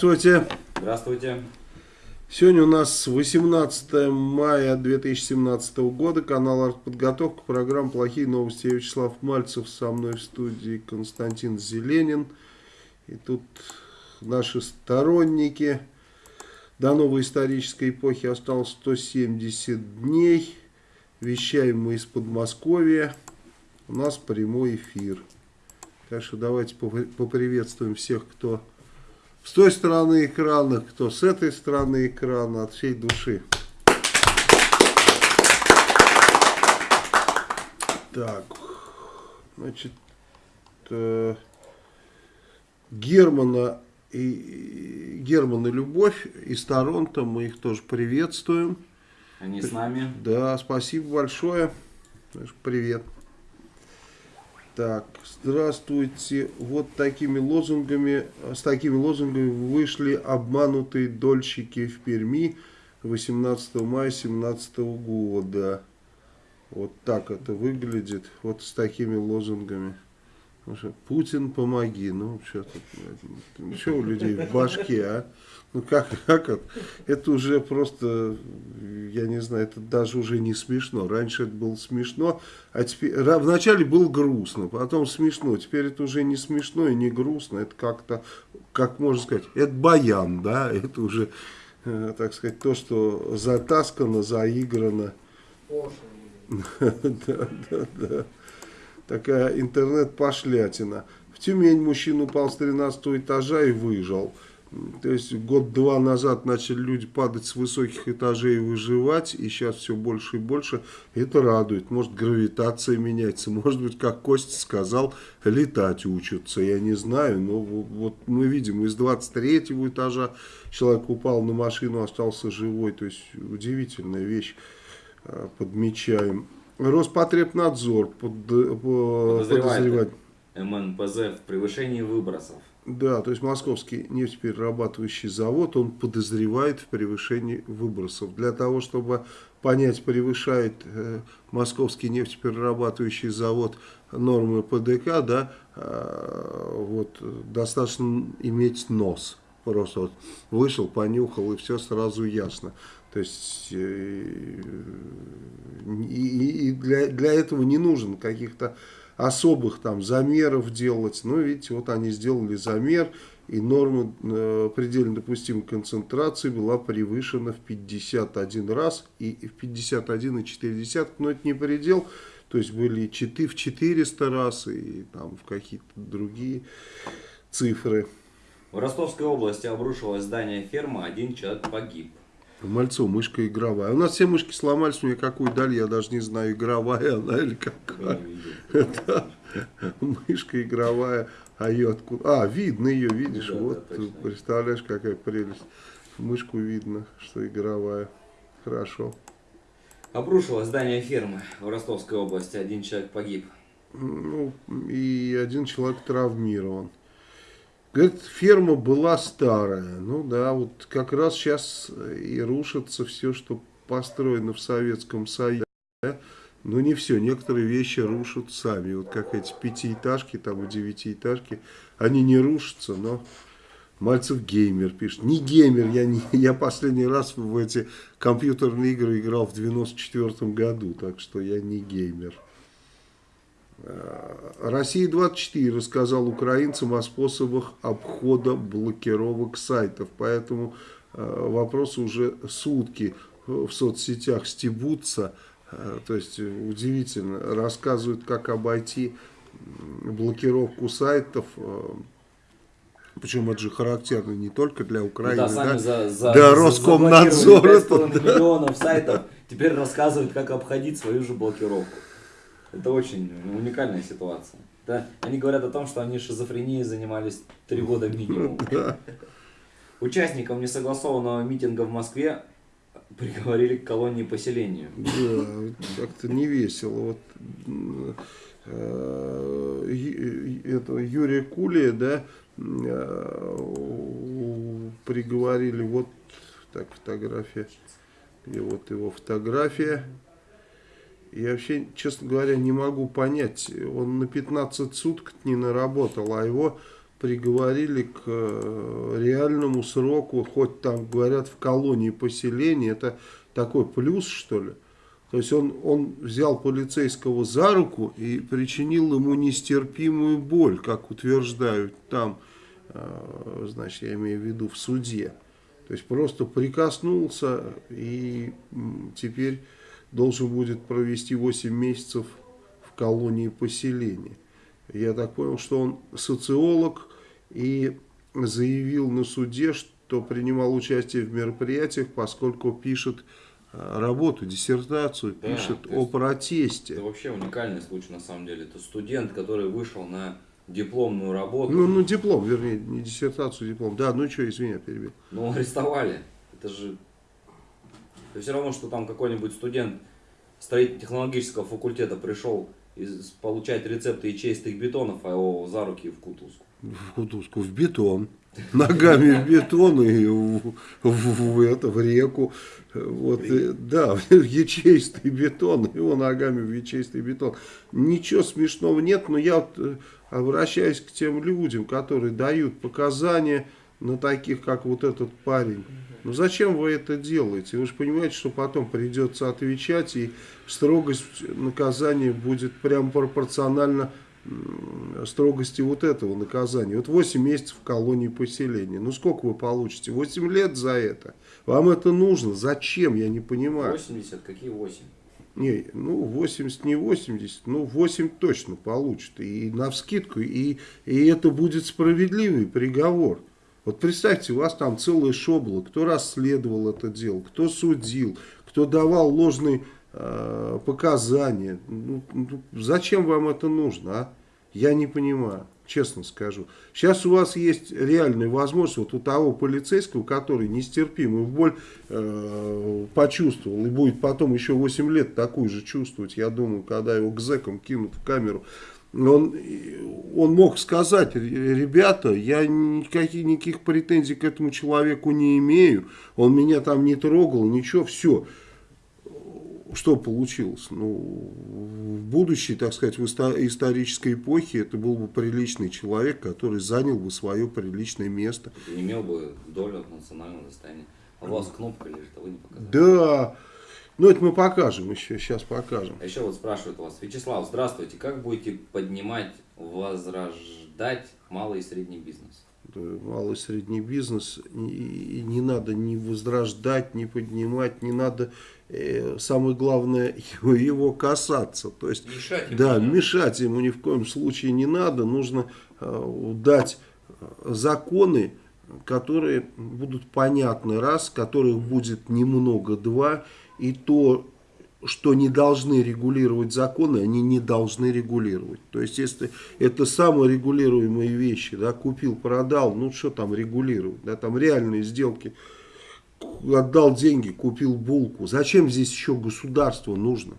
Здравствуйте. Здравствуйте. Сегодня у нас 18 мая 2017 года, канал «Артподготовка», программа «Плохие новости». Я Вячеслав Мальцев, со мной в студии Константин Зеленин. И тут наши сторонники. До новой исторической эпохи осталось 170 дней. Вещаем мы из Подмосковья. У нас прямой эфир. Так что давайте поприветствуем всех, кто с той стороны экрана, кто с этой стороны экрана, от всей души. Так, значит, э, Германа и Герман и Любовь из Торонто, мы их тоже приветствуем. Они с нами. Да, спасибо большое. Привет. Так, здравствуйте. Вот такими лозунгами, с такими лозунгами вышли обманутые дольщики в Перми 18 мая 2017 года. Вот так это выглядит, вот с такими лозунгами. Путин, помоги. Ну, что тут, что у людей в башке, а? Ну, как, как это? Это уже просто, я не знаю, это даже уже не смешно. Раньше это было смешно, а теперь, вначале было грустно, потом смешно. Теперь это уже не смешно и не грустно. Это как-то, как можно сказать, это баян, да? Это уже, э, так сказать, то, что затаскано, заиграно. Да, да, да такая интернет-пошлятина. В Тюмень мужчина упал с 13 этажа и выжил. То есть год-два назад начали люди падать с высоких этажей и выживать, и сейчас все больше и больше. Это радует. Может гравитация меняется, может быть, как Костя сказал, летать учатся. Я не знаю, но вот мы видим, из 23 этажа человек упал на машину, остался живой. То есть удивительная вещь, а, подмечаем. Роспотребнадзор под, по, подозревает МНПЗ в превышении выбросов. Да, то есть московский нефтеперерабатывающий завод, он подозревает в превышении выбросов. Для того, чтобы понять, превышает э, московский нефтеперерабатывающий завод нормы ПДК, да, э, вот, достаточно иметь нос. Просто вот вышел, понюхал и все сразу ясно. То есть э, и, и для, для этого не нужен каких-то особых там замеров делать. Ну, видите, вот они сделали замер, и норма э, предельно допустимой концентрации была превышена в 51 раз, и в 51,4, но это не предел, то есть были 4, в 400 раз, и там в какие-то другие цифры. В Ростовской области обрушилось здание фермы, один человек погиб. Мальцо, мышка игровая. У нас все мышки сломались, мне какую дали, я даже не знаю, игровая она или какая. Это мышка игровая, а ее откуда? А, видно ее, видишь, да, вот, да, представляешь, какая прелесть. Мышку видно, что игровая. Хорошо. Обрушилось здание фермы в Ростовской области, один человек погиб. Ну, и один человек травмирован. Говорит, ферма была старая. Ну да, вот как раз сейчас и рушится все, что построено в Советском Союзе. Да? Но не все, некоторые вещи рушат сами. Вот как эти пятиэтажки, там и девятиэтажки, они не рушатся, но... Мальцев геймер пишет. Не геймер, я, не, я последний раз в эти компьютерные игры играл в 94 году, так что я не геймер. Э, Россия-24 рассказал украинцам о способах обхода блокировок сайтов. Поэтому э, вопросы уже сутки в соцсетях стебутся. Э, то есть удивительно. Рассказывают, как обойти блокировку сайтов. Причем это же характерно не только для Украины, да, да, за, за, да Роскомнадзор. миллионов сайтов теперь рассказывают, как обходить свою же блокировку. Это очень уникальная ситуация. Да? Они говорят о том, что они шизофренией занимались три года минимум. Участникам несогласованного митинга в Москве приговорили к колонии поселению. Да, как-то не весело. Вот, э, это Юрия Кулия, да, э, приговорили, вот так фотография, и вот его фотография. Я вообще, честно говоря, не могу понять. Он на 15 суток не наработал, а его приговорили к э, реальному сроку, хоть там говорят в колонии поселения, это такой плюс что ли. То есть он, он взял полицейского за руку и причинил ему нестерпимую боль, как утверждают там, э, значит, я имею в виду в суде. То есть просто прикоснулся и теперь должен будет провести 8 месяцев в колонии поселения. Я так понял, что он социолог и заявил на суде, что принимал участие в мероприятиях, поскольку пишет э, работу, диссертацию, Да, пишет о есть протесте. Это вообще уникальный случай на самом деле. Это студент, который вышел на дипломную работу, Ну, ну, диплом, вернее, не диссертацию, диплом. Да, ну что, извини, я перебил. но арестовали. Это же... Это все равно, что там какой-нибудь студент строительно-технологического факультета пришел получать рецепты ячеистых бетонов, а его за руки в кутузку. В кутузку, в бетон. Ногами в бетон и в, в- в это, в реку. Вот, и- да, в ячеистый бетон, его ногами в ячеистый бетон. Ничего смешного нет, но я вот э, обращаюсь к тем людям, которые дают показания на таких, как вот этот парень. Ну зачем вы это делаете? Вы же понимаете, что потом придется отвечать, и строгость наказания будет прям пропорционально строгости вот этого наказания. Вот 8 месяцев в колонии поселения. Ну сколько вы получите? 8 лет за это? Вам это нужно? Зачем? Я не понимаю. 80, какие 8? Не, ну 80 не 80, ну 8 точно получит. И на вскидку, и, и это будет справедливый приговор. Вот представьте, у вас там целая шобла, кто расследовал это дело, кто судил, кто давал ложные э, показания. Ну, ну, зачем вам это нужно, а? Я не понимаю, честно скажу. Сейчас у вас есть реальная возможность, вот у того полицейского, который нестерпимую боль э, почувствовал, и будет потом еще 8 лет такую же чувствовать, я думаю, когда его к зэкам кинут в камеру, он, он мог сказать, ребята, я никаких, никаких претензий к этому человеку не имею, он меня там не трогал, ничего, все. Что получилось? Ну, в будущей, так сказать, в исто- исторической эпохе это был бы приличный человек, который занял бы свое приличное место. Ты имел бы долю национального достояния. А у вас кнопка лежит, а вы не показали. Да, ну это мы покажем еще, сейчас покажем. А еще вот спрашивают вас, Вячеслав, здравствуйте, как будете поднимать, возрождать малый и средний бизнес? Да, малый и средний бизнес, и не надо ни возрождать, ни поднимать, не надо, э, самое главное, его, его касаться. То есть, Мешать ему да, не надо. мешать ему ни в коем случае не надо, нужно э, дать законы, которые будут понятны, раз, которых будет немного, два, и то, что не должны регулировать законы, они не должны регулировать. То есть, если это саморегулируемые вещи, да, купил, продал, ну что там регулировать, да, там реальные сделки, отдал деньги, купил булку, зачем здесь еще государство нужно?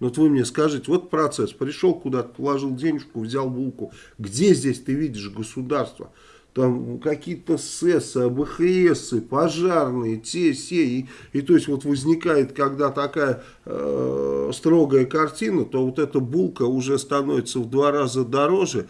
Ну, Вот вы мне скажите, вот процесс, пришел куда-то, положил денежку, взял булку, где здесь ты видишь государство? Там какие-то СЭСы, АБХСы, пожарные, те, се. И, и то есть вот возникает, когда такая э, строгая картина, то вот эта булка уже становится в два раза дороже.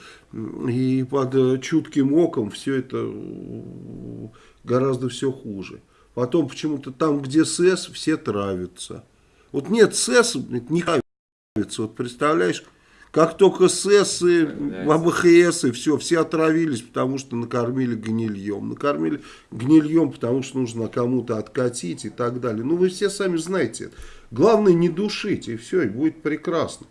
И под э, чутким оком все это э, гораздо все хуже. Потом почему-то там, где СЭС, все травятся. Вот нет СЭС, не травятся. Вот представляешь, как только СЭС и АБХС и все, все отравились, потому что накормили гнильем. Накормили гнильем, потому что нужно кому-то откатить и так далее. Ну, вы все сами знаете это. Главное не душить, и все, и будет прекрасно.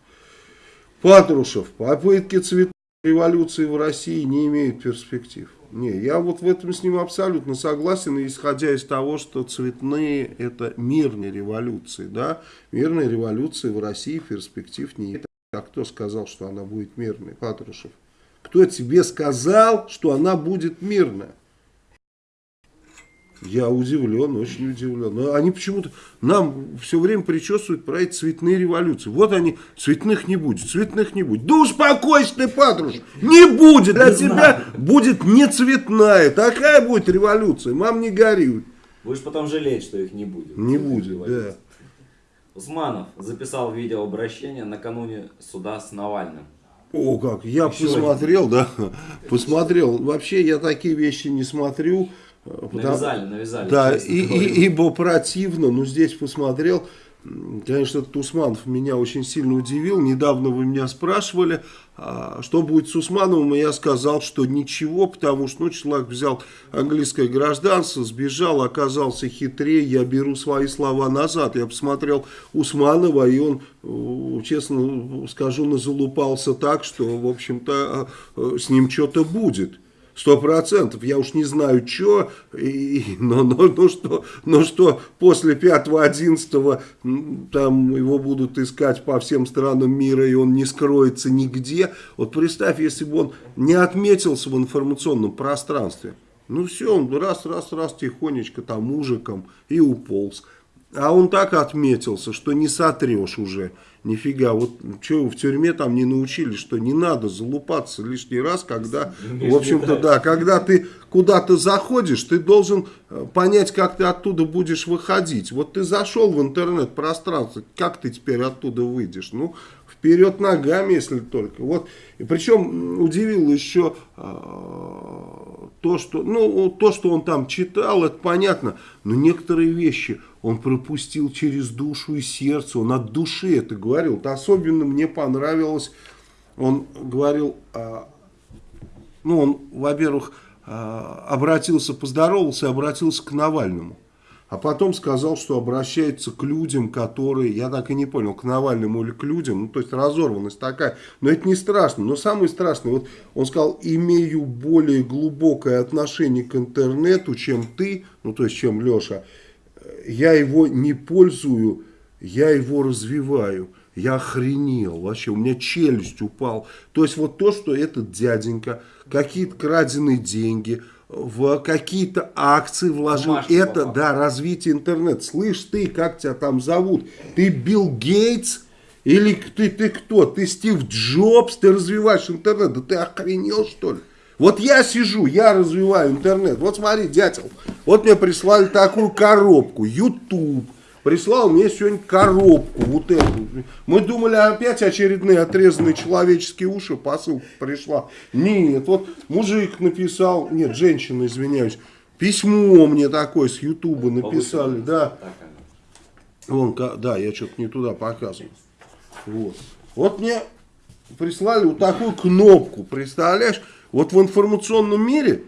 Патрушев, попытки цветной революции в России не имеют перспектив. Не, я вот в этом с ним абсолютно согласен, исходя из того, что цветные это мирные революции, да, мирные революции в России перспектив не имеют. А кто сказал, что она будет мирной, Патрушев? Кто тебе сказал, что она будет мирная? Я удивлен, очень удивлен. Но они почему-то нам все время причесывают про эти цветные революции. Вот они, цветных не будет, цветных не будет. Да успокойся ты, Патруш, не будет. Для тебя будет не цветная. Такая будет революция. Мам, не горюй. Будешь потом жалеть, что их не будет. Не будет, да. Усманов записал видеообращение накануне суда с Навальным. О, как, я Еще посмотрел, да, посмотрел. Вообще я такие вещи не смотрю. э, потому- Навязали, навязали. Да, и, и- ибо противно, но здесь посмотрел, конечно, этот Усманов меня очень сильно удивил. Недавно вы меня спрашивали, что будет с Усмановым, я сказал, что ничего, потому что ну, человек взял английское гражданство, сбежал, оказался хитрее, я беру свои слова назад. Я посмотрел Усманова, и он, э, честно скажу, назалупался так, что, в общем-то, э, с ним что-то будет. Сто процентов. Я уж не знаю, что, но, но, но, что, но что после 5-11 там его будут искать по всем странам мира, и он не скроется нигде. Вот представь, если бы он не отметился в информационном пространстве. Ну все, он раз, раз, раз тихонечко там мужиком и уполз. А он так отметился, что не сотрешь уже. Нифига, вот что в тюрьме там не научили, что не надо залупаться лишний раз, когда, в общем-то, да, когда ты куда-то заходишь, ты должен э, понять, как ты оттуда будешь выходить. Вот ты зашел в интернет-пространство, как ты теперь оттуда выйдешь? Ну, вперед ногами, если только. Вот, и причем удивило еще а, то, что, ну, то, что он там читал, это понятно, но некоторые вещи он пропустил через душу и сердце, он от души это говорил. Вот особенно мне понравилось, он говорил, а, ну, он, во-первых, а, обратился, поздоровался обратился к Навальному. А потом сказал, что обращается к людям, которые, я так и не понял, к Навальному или к людям, ну то есть разорванность такая. Но это не страшно. Но самое страшное, вот он сказал, имею более глубокое отношение к интернету, чем ты, ну то есть чем Леша. Я его не пользую, я его развиваю. Я охренел вообще, у меня челюсть упал. То есть вот то, что этот дяденька, какие-то краденые деньги, в какие-то акции вложил. Бумажки это, попал. да, развитие интернета. Слышь ты, как тебя там зовут? Ты Билл Гейтс? Или ты, ты кто? Ты Стив Джобс? Ты развиваешь интернет? Да ты охренел что ли? Вот я сижу, я развиваю интернет. Вот смотри, дятел, вот мне прислали такую коробку, YouTube. Прислал мне сегодня коробку, вот эту. Мы думали, опять очередные отрезанные человеческие уши, посылка пришла. Нет, вот мужик написал, нет, женщина, извиняюсь, письмо мне такое с Ютуба написали, да. Вон, да, я что-то не туда показывал. Вот. Вот мне прислали вот такую кнопку, представляешь? Вот в информационном мире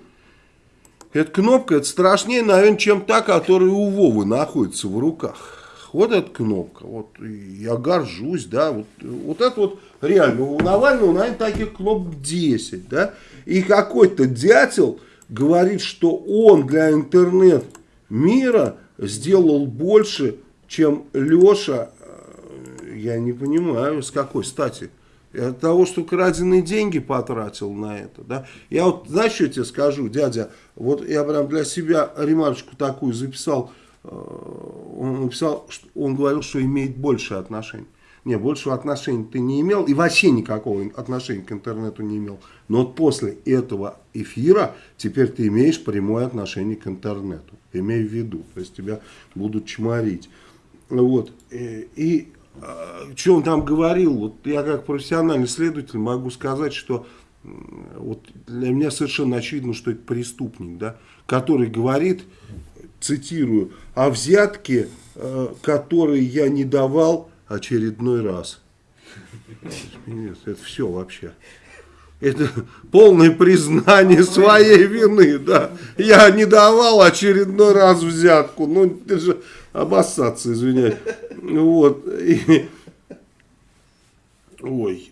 эта кнопка, это страшнее, наверное, чем та, которая у Вовы находится в руках. Вот эта кнопка, вот я горжусь, да, вот, вот это вот реально, у Навального, наверное, таких кнопок 10, да, и какой-то дятел говорит, что он для интернет мира сделал больше, чем Леша, э, я не понимаю, с какой стати. От того, что краденые деньги потратил на это, да. Я вот, знаешь, что я тебе скажу, дядя, вот я прям для себя ремарочку такую записал, э, он написал, он говорил, что имеет больше отношений. Не, большего отношения ты не имел и вообще никакого отношения к интернету не имел. Но вот после этого эфира теперь ты имеешь прямое отношение к интернету. Имей в виду. То есть тебя будут чморить. Вот. И, и что он там говорил, вот я как профессиональный следователь могу сказать, что вот для меня совершенно очевидно, что это преступник, да, который говорит, цитирую, о взятке, э, которые я не давал очередной раз. Нет, это все вообще. Это полное признание своей вины, да. Я не давал очередной раз взятку. Ну, ты же обоссаться, извиняюсь. Вот. И- Ой,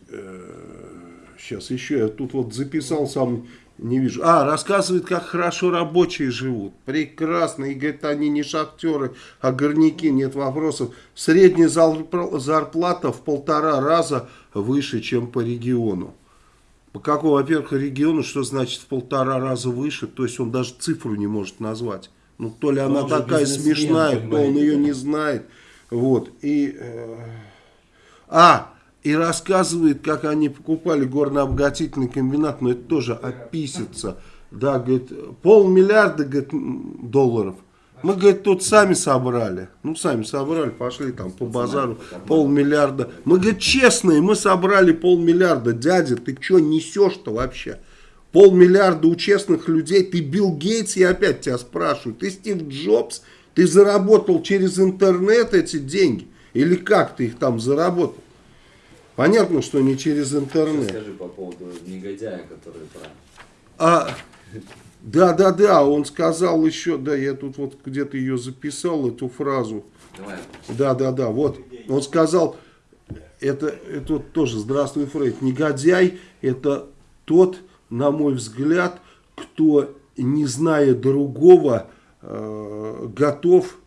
сейчас еще я тут вот записал сам, не вижу. А, рассказывает, как хорошо рабочие живут. Прекрасно. И говорит, они не шахтеры, а горняки, нет вопросов. Средняя зарпла- зарплата в полтора раза выше, чем по региону. По какому, во-первых, региону, что значит в полтора раза выше, то есть он даже цифру не может назвать. Ну, то ли она он же такая смешная, то он ее не знает. Вот. И, э, а, и рассказывает, как они покупали горно-обогатительный комбинат, но это тоже описится. Да, говорит, полмиллиарда говорит, долларов. Мы, говорит, тут сами собрали. Ну, сами собрали, пошли там по базару полмиллиарда. Мы, говорит, честные, мы собрали полмиллиарда. Дядя, ты что несешь-то вообще? Полмиллиарда у честных людей. Ты Билл Гейтс, я опять тебя спрашиваю. Ты Стив Джобс, ты заработал через интернет эти деньги? Или как ты их там заработал? Понятно, что не через интернет. Скажи по поводу негодяя, который про... А, да, да, да, он сказал еще, да, я тут вот где-то ее записал, эту фразу. Давай. Да, да, да, вот. Он сказал, это, это тоже, здравствуй, Фрейд, негодяй, это тот, на мой взгляд, кто, не зная другого, э, готов,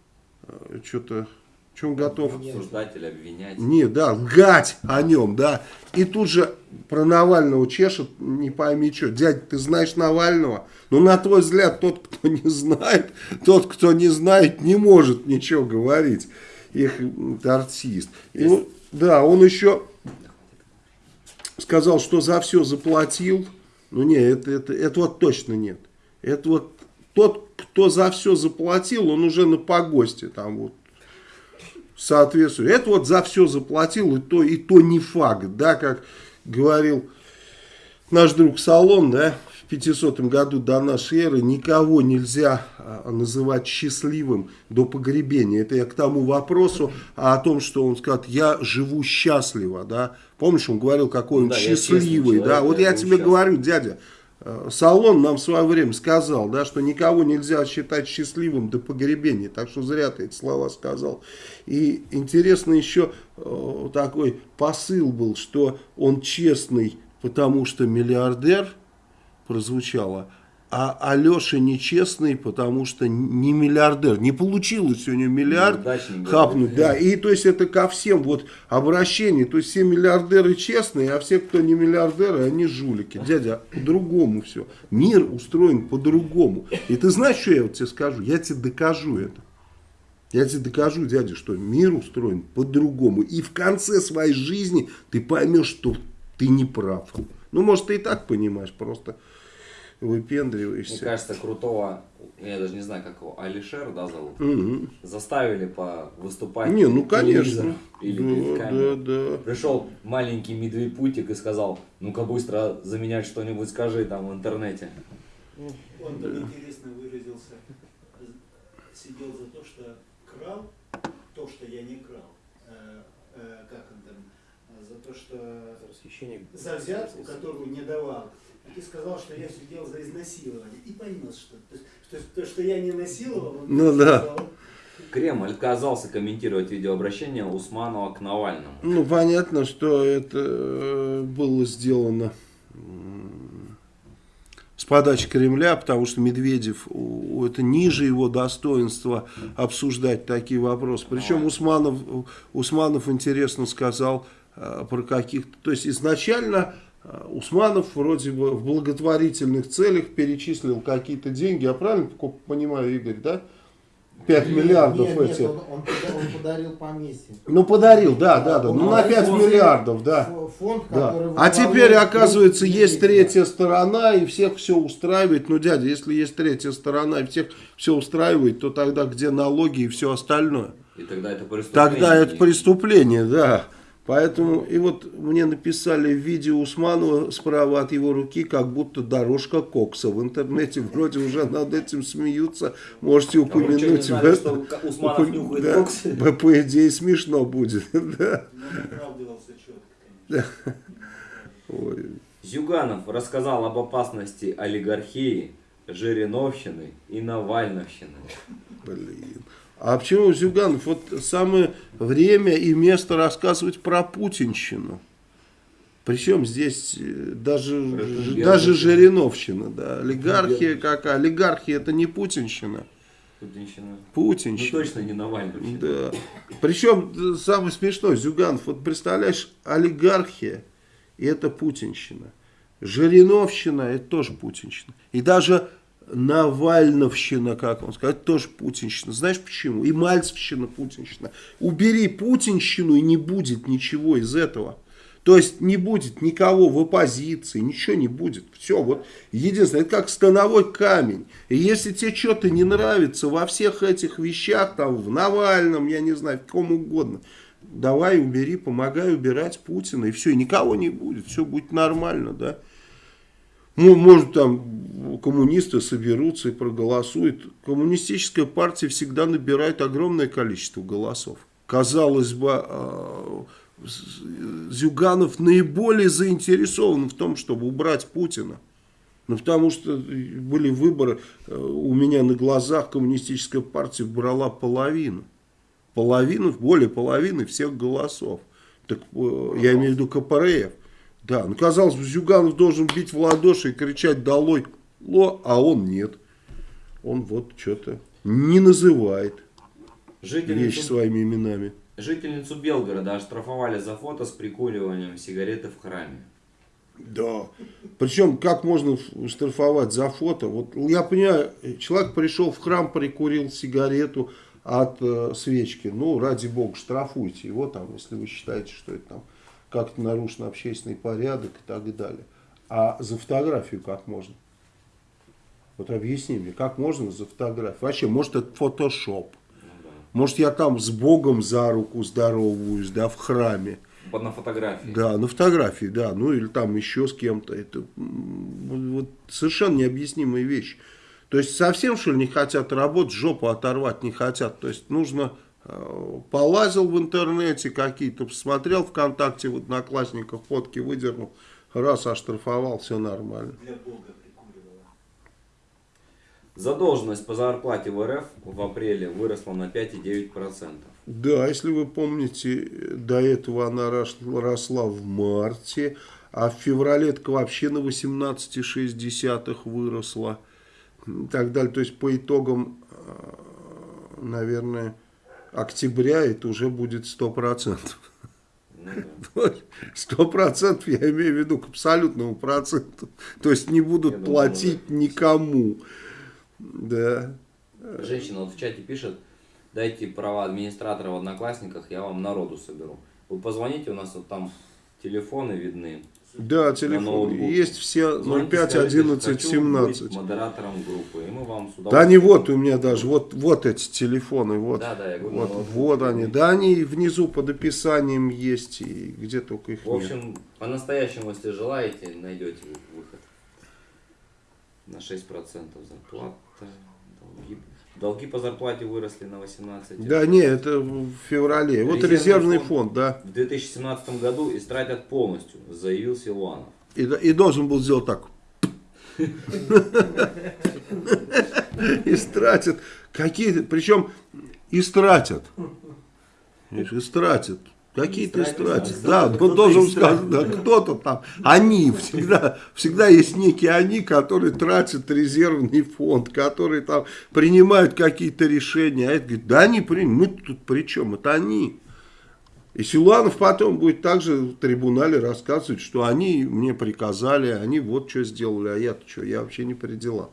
э, что-то, чем готов? Обсуждать или обвинять. Не, да, лгать о нем, да. И тут же про Навального чешет, не пойми что. Дядя, ты знаешь Навального? Ну, на твой взгляд, тот, кто не знает, тот, кто не знает, не может ничего говорить. Их артист. И, ну, да, он еще сказал, что за все заплатил. Ну, не, это, это, это вот точно нет. Это вот тот, кто за все заплатил, он уже на погосте там вот соответствует. Это вот за все заплатил, и то, и то не факт, да, как говорил наш друг Салон, да, в 500 году до нашей эры никого нельзя а, называть счастливым до погребения. Это я к тому вопросу о том, что он сказал, я живу счастливо, да. Помнишь, он говорил, какой он Да, счастливый, честный да. человек, Вот я я тебе счастливо. говорю, дядя, Салон нам в свое время сказал, да, что никого нельзя считать счастливым до погребения. Так что зря ты эти слова сказал. И интересно еще э, такой посыл был, что он честный, потому что миллиардер, прозвучало, а Алеша нечестный, потому что не миллиардер. Не получилось у него миллиард Неудачник, да. хапнуть. Да, и то есть это ко всем вот обращение. То есть все миллиардеры честные, а все, кто не миллиардеры, они жулики. Дядя, по-другому все. Мир устроен по-другому. И ты знаешь, что я вот тебе скажу? Я тебе докажу это. Я тебе докажу, дядя, что мир устроен по-другому. И в конце своей жизни ты поймешь, что ты не прав. Ну, может, ты и так понимаешь, просто Мне выпендриваешься. кажется, крутого, я даже не знаю, как его, Алишер, да, зовут? Мгм. Заставили по выступать Не, ну, конечно. Или перед Да, камерой. да, да. Пришел маленький медведь-путик и сказал, ну-ка быстро заменять что-нибудь скажи там в интернете. Он так интересно выразился. Сидел за то, что крал, то, что я не крал. Э, э, как он там? За то, что за взятку, которую не давал. И сказал, что я сидел за изнасилование. И понес, что, то, что то, что я не насиловал, он Ну да. сказал. Кремль отказался комментировать видеообращение Усманова к Навальному. Ну, понятно, что это э, было сделано с подачи Кремля, потому что Медведев, у- это ниже его достоинства обсуждать такие вопросы. Причем Усманов, Усманов интересно сказал про каких-то... То есть изначально э, Усманов вроде бы в благотворительных целях перечислил какие-то деньги. Я правильно понимаю, Игорь, да? 5 миллиардов нет, эти. Нет, он, он он подарил поместье. Ну, подарил, да, да, да. Он Ну, на подарил 5 фонд- миллиардов, да. Фо- Фонд, Да. А теперь, оказывается, есть третья сторона, и всех все устраивает. Ну, дядя, если есть третья сторона, и всех все устраивает, то тогда где налоги и все остальное? И тогда это преступление. Тогда это преступление, да. Поэтому, и вот мне написали видео Усманова справа от его руки, как будто дорожка кокса. В интернете вроде уже над этим смеются. Можете А вы что, не упомянуть. знали, что Усманов нюхает Да. кокс? По- идее смешно будет. Да. Ой. Зюганов рассказал об опасности олигархии, Жириновщины и Навальновщины. Блин. А почему Зюганов? Вот самое время и место рассказывать про путинщину. Причем здесь э, даже, Это даже. Жириновщина, да. Олигархия какая? Олигархия это не путинщина. Путинщина. Ну Путинщина. точно не Навальновщина. Да. Причем э, самое смешное, Зюганов, вот представляешь, олигархия это путинщина. Жириновщина это тоже путинщина. И даже Навальновщина, как он сказал, это тоже путинщина. Знаешь почему? И Мальцевщина путинщина. Убери путинщину и не будет ничего из этого. То есть не будет никого в оппозиции, ничего не будет. Все, вот единственное, это как становой камень. И если тебе что-то не нравится во всех этих вещах, там, в Навальном, я не знаю, в ком угодно, давай убери, помогай убирать Путина, и все, и никого не будет, все будет нормально, да. Ну, может, там коммунисты соберутся и проголосуют. Коммунистическая партия всегда набирает огромное количество голосов. Казалось бы, а, Зюганов наиболее заинтересован в том, чтобы убрать Путина. Ну, потому что были выборы, э, у меня на глазах коммунистическая партия брала половину. Половину, более половины всех голосов. Так, э, я имею в виду КПРФ. Да, ну, казалось бы, Зюганов должен бить в ладоши и кричать «Долой!», ло, а он нет. Он вот что-то не называет Жительницу, вещи своими именами. жительницу Белгорода оштрафовали за фото с прикуриванием сигареты в храме. Да. Причем, как можно штрафовать за фото? Вот я понимаю, человек пришел в храм, прикурил сигарету от э, свечки. Ну, ради бога, штрафуйте его там, если вы считаете, что это там как-то нарушен общественный порядок и так далее. А за фотографию как можно? Вот объясни мне, как можно за фотографию? Вообще, может это фотошоп? Может я там с Богом за руку здороваюсь, да, в храме? На фотографии. Да, на фотографии, да, ну или там еще с кем-то. Это вот совершенно необъяснимые вещи. То есть совсем что ли не хотят работать, жопу оторвать не хотят. То есть нужно полазил в интернете какие-то, посмотрел ВКонтакте, в одноклассниках фотки выдернул, раз оштрафовал, все нормально. Для Бога прикуривала. Задолженность по зарплате в РФ в апреле выросла на 5,9%. Да, если вы помните, до этого она рос- росла в марте, а в феврале так вообще на 18,6 выросла. И так далее. То есть по итогам, э, наверное, октября это уже будет 100%. Ну. Сто процентов я имею в виду к абсолютному проценту. То есть не будут платить никому. Да. Женщина вот в чате пишет, дайте права администратора в Одноклассниках, я вам народу соберу. Вы позвоните, у нас вот там телефоны видны. Да, телефон. Есть все Звоните, 05 скажите, 11 хочу 17. быть модератором группы, и мы вам с Да удовольствием- вот у меня даже, вот, вот эти телефоны, вот, Да, да, я говорю, вот, вот вот они. Да, они внизу под описанием есть, и где только их В общем, по-настоящему, если желаете, найдете выход. На 6% зарплата. Долги, долги по зарплате выросли на 18. Да, не, это в феврале. Вот Резервный резервный фонд. фонд, да. В 2017 году истратят полностью, заявил Силуанов. И, и должен был сделать так. Истратят. Какие причем истратят. Истратят. Какие-то Истратят, истратят. да. Он должен сказать, да, кто-то там. Они, всегда, всегда есть некие они, которые тратят резервный фонд, которые там принимают какие-то решения. А это говорит, да они приняли, мы тут при чем? Это они. И Силуанов потом будет также в трибунале рассказывать, что они мне приказали, они вот что сделали, а я-то что, я вообще не при делах.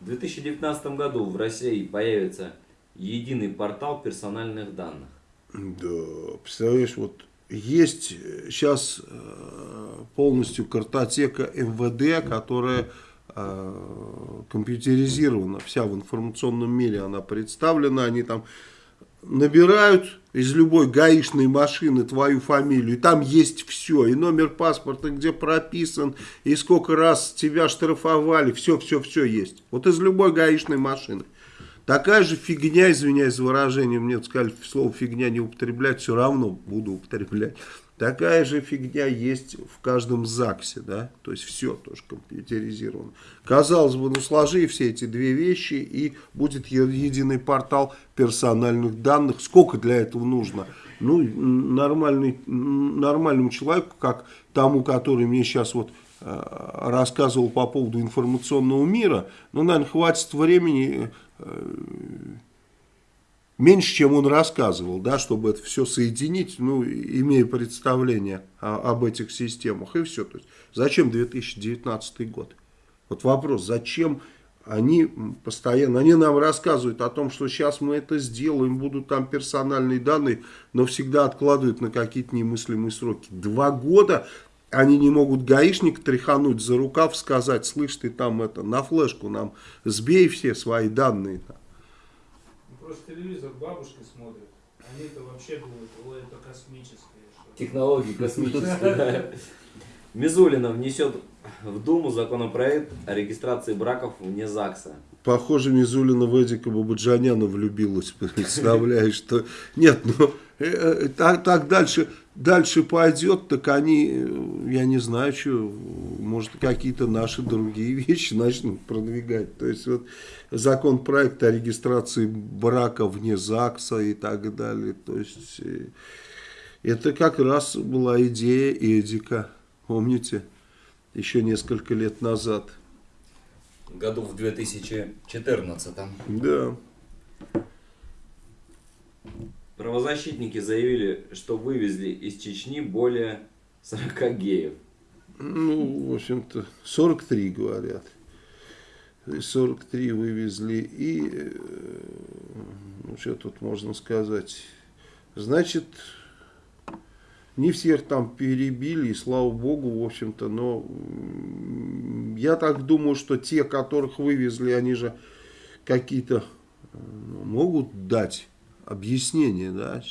В 2019 году в России появится единый портал персональных данных. Да, представляешь, вот есть сейчас полностью картотека МВД, которая э, компьютеризирована, вся в информационном мире она представлена, они там набирают из любой гаишной машины твою фамилию, и там есть все, и номер паспорта, где прописан, и сколько раз тебя штрафовали, все-все-все есть. Вот из любой гаишной машины. Такая же фигня, извиняюсь за выражение, мне сказали слово фигня не употреблять, все равно буду употреблять. Такая же фигня есть в каждом ЗАГСе, да, то есть все тоже компьютеризировано. Казалось бы, ну сложи все эти две вещи и будет единый портал персональных данных. Сколько для этого нужно? Ну, нормальный, нормальному человеку, как тому, который мне сейчас вот рассказывал по поводу информационного мира, ну, наверное, хватит времени э, меньше, чем он рассказывал, да, чтобы это все соединить, ну, имея представление о- об этих системах, и все. То есть, зачем 2019 год? Вот вопрос, зачем они постоянно, они нам рассказывают о том, что сейчас мы это сделаем, будут там персональные данные, но всегда откладывают на какие-то немыслимые сроки. Два года они не могут гаишник тряхануть за рукав, сказать, слышь, ты там это, на флешку нам сбей все свои данные. Просто телевизор бабушки смотрят. Они-то вообще думают, ой, это космическое. что-то». Технологии космические. да. Мизулина внесет в Думу законопроект о регистрации браков вне ЗАГСа. Похоже, Мизулина в Эдика Бабаджаняна влюбилась, представляешь, что... Нет, ну, э, э, так, так дальше, дальше пойдет, так они, э, я не знаю, что, может, какие-то наши другие вещи начнут продвигать. То есть, вот, законопроект о регистрации брака вне ЗАГСа и так далее. То есть, э, это как раз была идея Эдика, помните, еще несколько лет назад. Году в 2014. Да. Правозащитники заявили, что вывезли из Чечни более 40 геев. Ну, в общем-то, 43 говорят. То есть 43 вывезли. И, э, ну, что тут можно сказать? Значит, не всех там перебили, и слава богу, в общем-то, но я так думаю, что те, которых вывезли, они же какие-то э, ну, могут дать объяснение, да,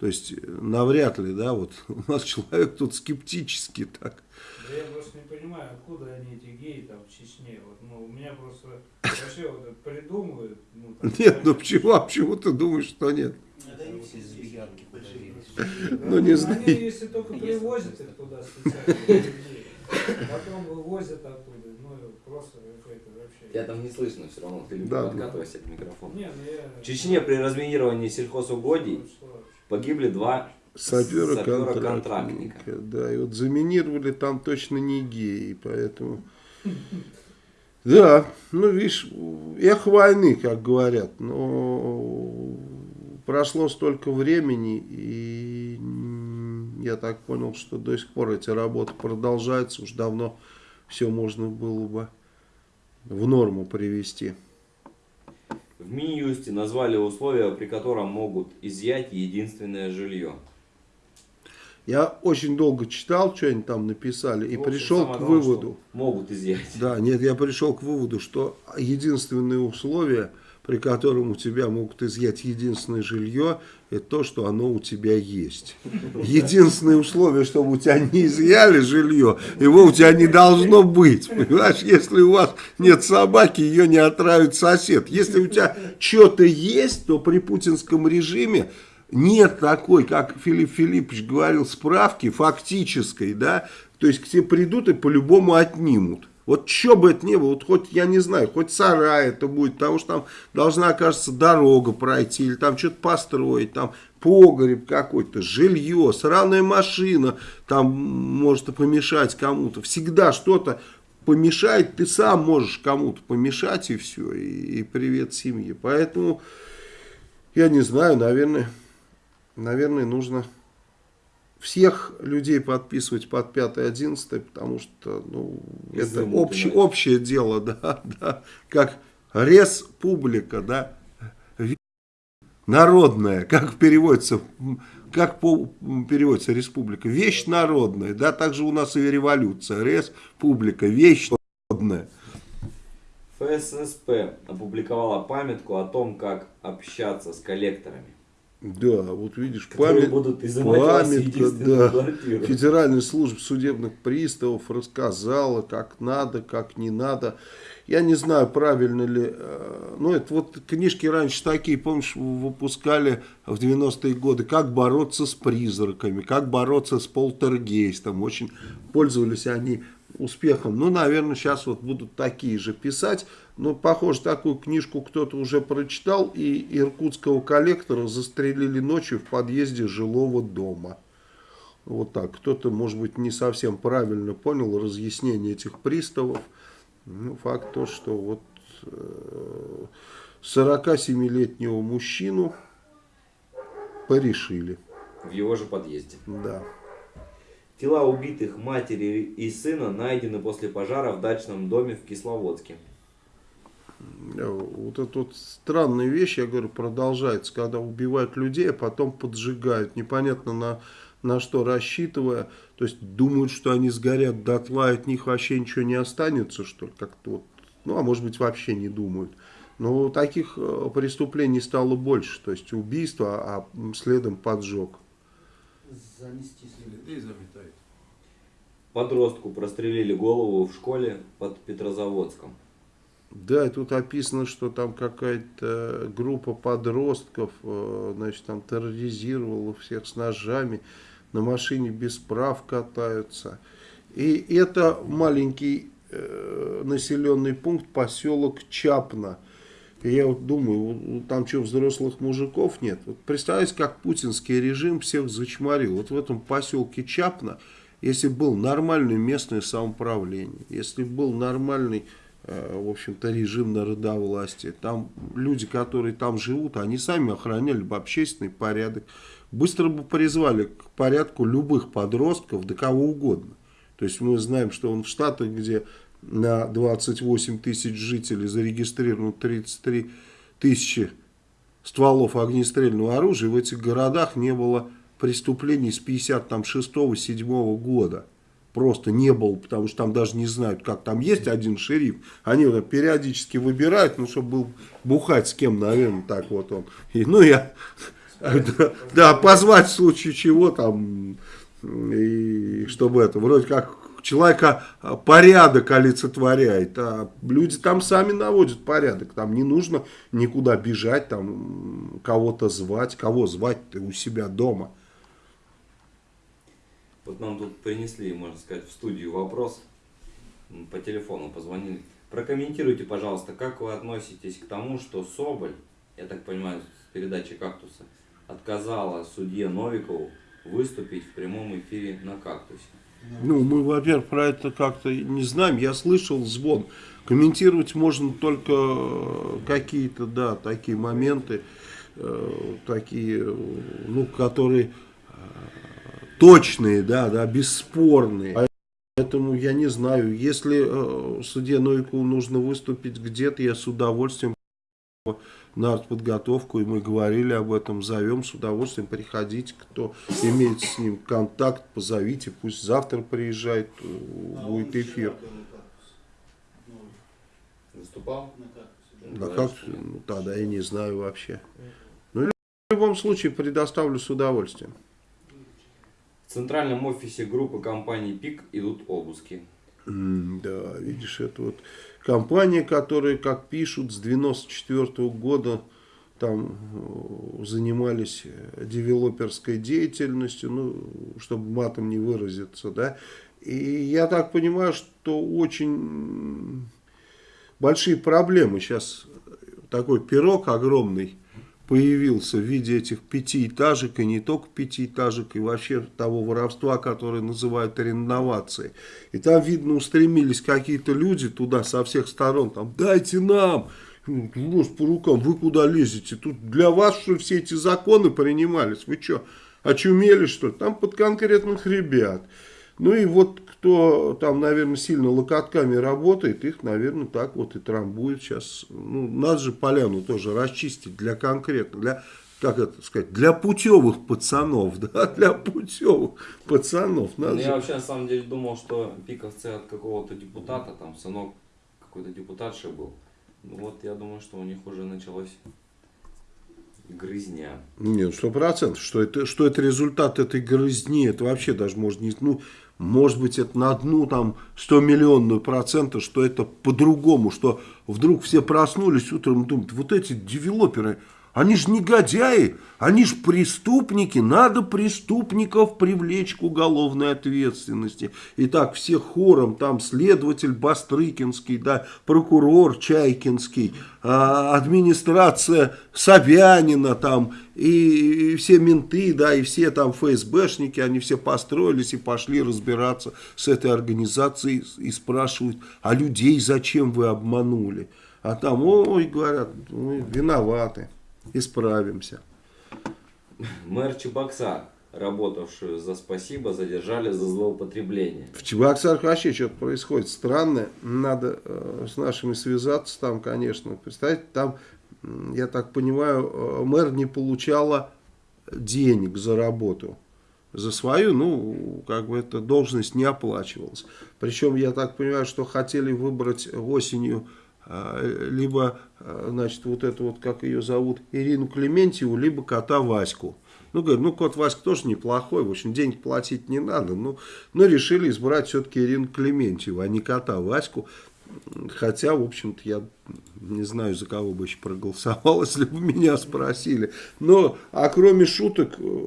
то есть э, навряд ли, да, вот у нас человек тут скептически так. Да я просто не понимаю, откуда они эти геи там в Чечне. Вот, ну, у меня просто вообще вот это придумывают. Ну, там, Нет, ну почему, а почему ты думаешь, что нет? Это не все здесь большие. Да, Ну, не они, знаю. если только привозят их туда специально, людей, потом вывозят оттуда, ну, просто какой-то вообще... Я там не слышно все равно, ты Да, да. подкатывайся к микрофону. Не, ну я... В Чечне при разминировании сельхозугодий Ну, погибли два Сапера-контрактника. Да, и вот заминировали там точно не геи, поэтому... Да, ну видишь, эх войны, как говорят, но прошло столько времени, и я так понял, что до сих пор эти работы продолжаются, уж давно все можно было бы в норму привести. В Минюсте назвали условия, при котором могут изъять единственное жилье. Я очень долго читал, что они там написали, и общем, пришел к выводу. Могут изъять. Да, нет, я пришел к выводу, что единственное условие, при котором у тебя могут изъять единственное жилье, это то, что оно у тебя есть. Единственное условие, чтобы у тебя не изъяли жилье, его у тебя не должно быть. Понимаешь, если у вас нет собаки, ее не отравит сосед. Если у тебя что-то есть, то при путинском режиме нет такой, как Филипп Филиппович говорил, справки фактической, да, то есть к тебе придут и по-любому отнимут. Вот что бы это ни было, вот хоть, я не знаю, хоть сарай это будет, потому что там должна, кажется, дорога пройти, или там что-то построить, там погреб какой-то, жилье, сраная машина, там может помешать кому-то. Всегда что-то помешает, ты сам можешь кому-то помешать, и все, и, и привет семье. Поэтому, я не знаю, наверное, наверное, нужно всех людей подписывать под 5-11, потому что ну, это Изымут общее, дело, да, да, как республика, да, народная, как переводится, как по, переводится республика, вещь народная, да, также у нас и революция, республика, вещь народная. ФССП опубликовала памятку о том, как общаться с коллекторами. Да, вот видишь, память, будут памятка, да. квартиру. Федеральная служба судебных приставов рассказала, как надо, как не надо. Я не знаю, правильно ли, э, ну это вот книжки раньше такие, помнишь, выпускали в 90-е годы, как бороться с призраками, как бороться с полтергейстом, очень пользовались они успехом. Ну, наверное, сейчас вот будут такие же писать. Ну, похоже, такую книжку кто-то уже прочитал, и иркутского коллектора застрелили ночью в подъезде жилого дома. Вот так. Кто-то, может быть, не совсем правильно понял разъяснение этих приставов. Ну, факт то, что вот э, 47-летнего мужчину порешили. В его же подъезде. Да. Тела убитых матери и сына найдены после пожара в дачном доме в Кисловодске. Э, Вот это вот странная вещь, я говорю, продолжается, когда убивают людей, а потом поджигают, непонятно на, на что рассчитывая, то есть думают, что они сгорят дотла, от них вообще ничего не останется, что ли, как-то вот, ну, а может быть вообще не думают. Но таких э, преступлений стало больше, то есть убийство, а следом поджог. Занести следует. Людей заметает. Подростку прострелили голову в школе под Петрозаводском. Да, и тут описано, что там какая-то группа подростков, э, значит, там терроризировала всех с ножами, на машине без прав катаются. И это маленький э, населенный пункт, поселок Чапна. И я вот думаю, там что, взрослых мужиков нет? Вот представьте, как путинский режим всех зачморил. Вот в этом поселке Чапна, если был нормальное местное самоуправление, если был нормальный э, в общем-то, режим народовластия. Там люди, которые там живут, они сами охраняли бы общественный порядок. Быстро бы призвали к порядку любых подростков, да кого угодно. То есть мы знаем, что он в Штатах, где на 28 тысяч жителей зарегистрировано 33 тысячи стволов огнестрельного оружия, в этих городах не было преступлений с 56-7 года. Просто не было, потому что там даже не знают, как там есть один шериф. Они вот периодически выбирают, ну, чтобы был бухать с кем, наверное, так вот он. И, ну, я, да, да, позвать в случае чего там, и чтобы это, вроде как человека а, порядок олицетворяет, а люди там сами наводят порядок, там не нужно никуда бежать, там кого-то звать, кого звать у себя дома. Вот нам тут принесли, можно сказать, в студию вопрос. По телефону позвонили. Прокомментируйте, пожалуйста, как вы относитесь к тому, что Соболь, я так понимаю, с передачи «Кактуса», отказала судье Новикову выступить в прямом эфире на «Кактусе». Ну, мы, во-первых, про это как-то не знаем. Я слышал звон. Комментировать можно только э, какие-то, да, такие моменты, э, такие, ну, которые э, точные, да, да, бесспорные. Поэтому я не знаю, если э, судье Новикову нужно выступить где-то, я с удовольствием на артподготовку, и мы говорили об этом, зовем с удовольствием, приходите, кто имеет с ним контакт, позовите, пусть завтра приезжает, э, А будет эфир. Ну, Выступал? да. Как, ну, тогда я не знаю вообще. Ну, в любом случае, предоставлю с удовольствием. В центральном офисе группы компании ПИК идут обыски. М, Да, видишь, это вот компания, которая, как пишут, с 94 года там э, занимались э, девелоперской деятельностью, ну, чтобы матом не выразиться, да. И я так понимаю, что очень большие проблемы сейчас, такой пирог огромный появился в виде этих пятиэтажек, и не только пятиэтажек, и вообще того воровства, которое называют реновацией. И там, видно, устремились какие-то люди туда со всех сторон, там, дайте нам, ну, по рукам, вы куда лезете? Тут для вас, что все эти законы принимались? Вы что, очумели, что ли? Там под конкретных ребят. Ну и вот кто там, наверное, сильно локотками работает, их, наверное, так вот и трамбует сейчас. Ну, надо же поляну тоже расчистить для конкретно, для, как это сказать, для путевых пацанов, да, для путевых пацанов. Надо Ну, же- я вообще на самом деле думал, что пиковцы от какого-то депутата, там сынок какой-то депутатши был. Ну вот я думаю, что у них уже началась грызня. Нет, сто процентов, что это, что это результат этой грызни, это вообще даже может не, ну, может быть, это на одну там 100 миллионную процента, что это по-другому, что вдруг все проснулись утром и думают, вот эти девелоперы, они же негодяи, они же преступники, надо преступников привлечь к уголовной ответственности. И так все хором, там следователь Бастрыкинский, да, прокурор Чайкинский, а, администрация Собянина там, и, и все менты, да, и все там ФСБшники, они все построились и пошли разбираться с этой организацией и спрашивают, а людей зачем вы обманули? А там, ой, говорят, мы виноваты, исправимся. Мэр Чебоксар работавшую за спасибо, задержали за злоупотребление. В Чебоксарах вообще что-то происходит странное. Надо э, с нашими связаться там, конечно. Представьте, там, я так понимаю, э, мэр не получала денег за работу. За свою, ну, как бы эта должность не оплачивалась. Причем, я так понимаю, что хотели выбрать осенью либо, э, значит, вот эту вот, как ее зовут, Ирину Клементьеву, либо кота Ваську. Ну, говорю, ну, кот Васька тоже неплохой, в общем, денег платить не надо. Ну, но решили избрать все-таки Ирину Клементьеву, а не кота Ваську. Хотя, в общем-то, я не знаю, за кого бы еще проголосовал, если бы меня спросили. Но, а кроме шуток, э,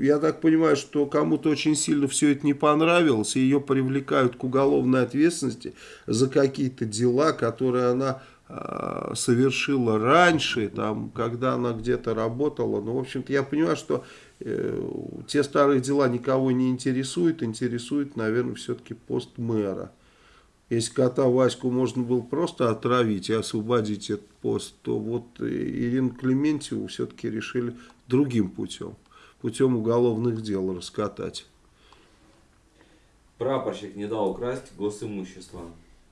я так понимаю, что кому-то очень сильно все это не понравилось, и ее привлекают к уголовной ответственности за какие-то дела, которые она э, совершила раньше, там, когда она где-то работала. Ну, в общем-то, я понимаю, что э, те старые дела никого не интересуют, интересует, наверное, все-таки пост мэра. Если кота Ваську можно было просто отравить и освободить этот пост, то вот Ирину Клементьеву все-таки решили другим путем. Путем уголовных дел раскатать. Прапорщик не дал украсть госимущество.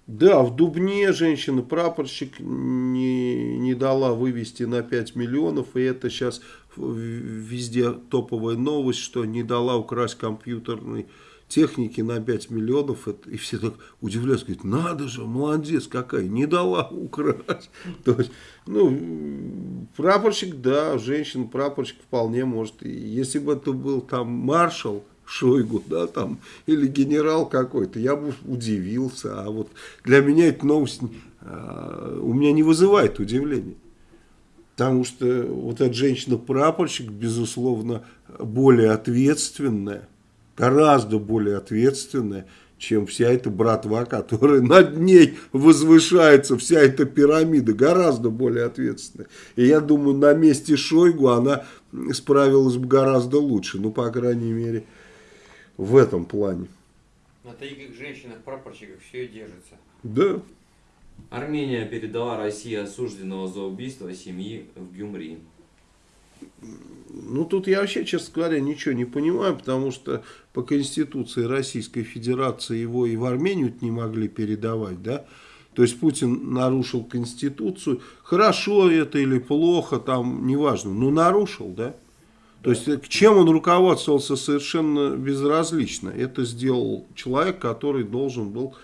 Да, в Дубне женщина-прапорщик не, не дала вывести на 5 миллионов, и это сейчас везде топовая новость, что не дала украсть компьютерный техники на 5 миллионов, это, и все так удивляются, говорят, надо же, молодец какая, не дала украсть. То есть, ну, прапорщик, да, женщина-прапорщик вполне может, и если бы это был там маршал, Шойгу, да, там, или генерал какой-то, я бы удивился, а вот для меня эта новость а, у меня не вызывает удивления. Потому что вот эта женщина-прапорщик, безусловно, более ответственная, гораздо более ответственная, чем вся эта братва, которая над ней возвышается, вся эта пирамида, гораздо более ответственная. И я думаю, на месте Шойгу она справилась бы гораздо лучше, ну, по крайней мере, в этом плане. На таких женщинах-прапорщиках все и держится. Да. Армения передала России осужденного за убийство семьи в Гюмри. Ну, тут я вообще, честно говоря, ничего не понимаю, потому что по Конституции Российской Федерации его и в Армению не могли передавать, да. То есть Путин нарушил Конституцию. Хорошо это или плохо, там, неважно, но нарушил, да. То есть, к чем он руководствовался совершенно безразлично. Это сделал человек, который должен был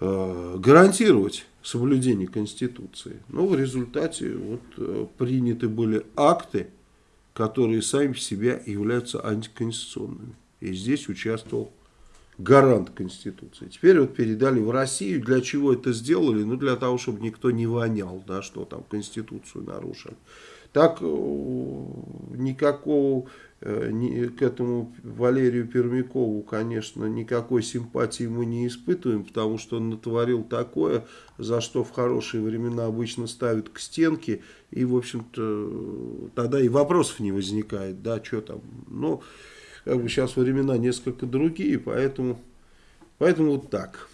э, гарантировать соблюдение Конституции. Но в результате вот, э, приняты были акты, которые сами по себе являются антиконституционными. И здесь участвовал гарант Конституции. Теперь вот передали в Россию. Для чего это сделали? Ну, для того, чтобы никто не вонял, да, что там Конституцию нарушили. Так э, никакого к этому Валерию Пермякову, конечно, никакой симпатии мы не испытываем, потому что он натворил такое, за что в хорошие времена обычно ставят к стенке, и, в общем-то, тогда и вопросов не возникает, да, что там, ну, как бы сейчас времена несколько другие, поэтому, поэтому вот так.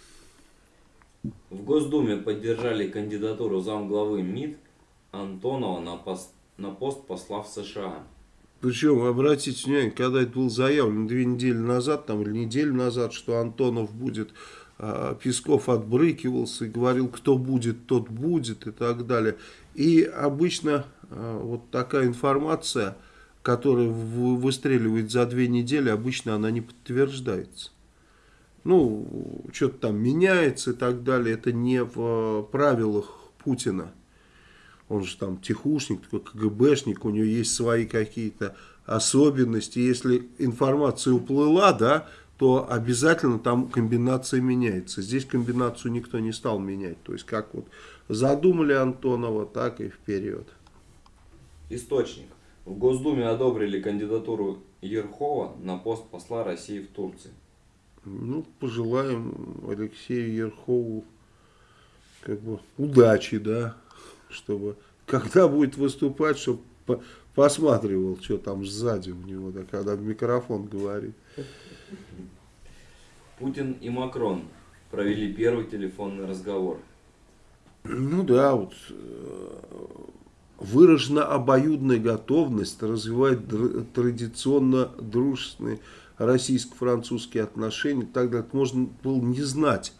В Госдуме поддержали кандидатуру замглавы МИД Антонова на пост на пост посла в США. Причем, обратите внимание, когда это было заявлено две недели назад, там, или неделю назад, что Антонов будет, а, Песков отбрыкивался и говорил, кто будет, тот будет и так далее. И обычно а, вот такая информация, которая выстреливает за две недели, обычно она не подтверждается. Ну, что-то там меняется и так далее. Это не в а, правилах Путина он же там тихушник, такой КГБшник, у него есть свои какие-то особенности. Если информация уплыла, да, то обязательно там комбинация меняется. Здесь комбинацию никто не стал менять. То есть как вот задумали Антонова, так и вперед. Источник. В Госдуме одобрили кандидатуру Ерхова на пост посла России в Турции. Ну, пожелаем Алексею Ерхову как бы удачи, да, чтобы когда будет выступать, чтобы посматривал, что там сзади у него, да, когда в микрофон говорит. Путин и Макрон провели первый телефонный разговор. Ну да, вот э, выражена обоюдная готовность развивать традиционно дружественные российско-французские отношения. Тогда можно было не знать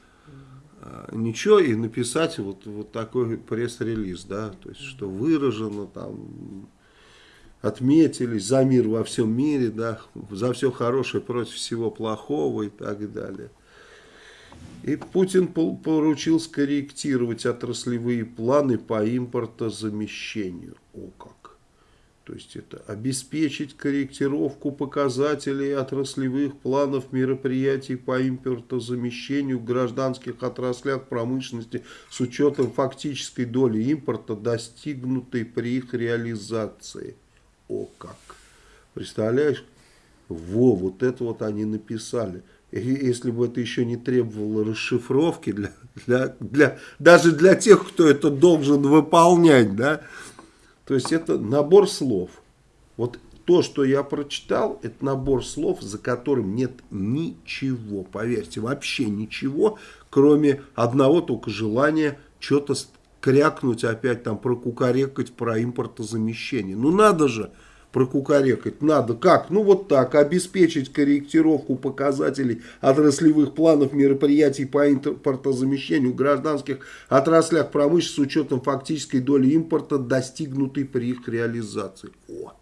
ничего и написать вот, вот такой пресс-релиз, да, то есть, что выражено там, отметились за мир во всем мире, да, за все хорошее против всего плохого и так далее. И Путин поручил скорректировать отраслевые планы по импортозамещению. О как! То есть это обеспечить корректировку показателей отраслевых планов мероприятий по импортозамещению в гражданских отраслях промышленности с учетом фактической доли импорта, достигнутой при их реализации. О как! Представляешь? Во, вот это вот они написали. Если бы это еще не требовало расшифровки, для, для, для, даже для тех, кто это должен выполнять, да, то есть это набор слов. Вот то, что я прочитал, это набор слов, за которым нет ничего, поверьте, вообще ничего, кроме одного только желания что-то крякнуть опять там, прокукарекать про импортозамещение. Ну надо же прокукарекать, надо как? Ну вот так, обеспечить корректировку показателей отраслевых планов мероприятий по импортозамещению в гражданских отраслях промышленности с учетом фактической доли импорта, достигнутой при их реализации. О.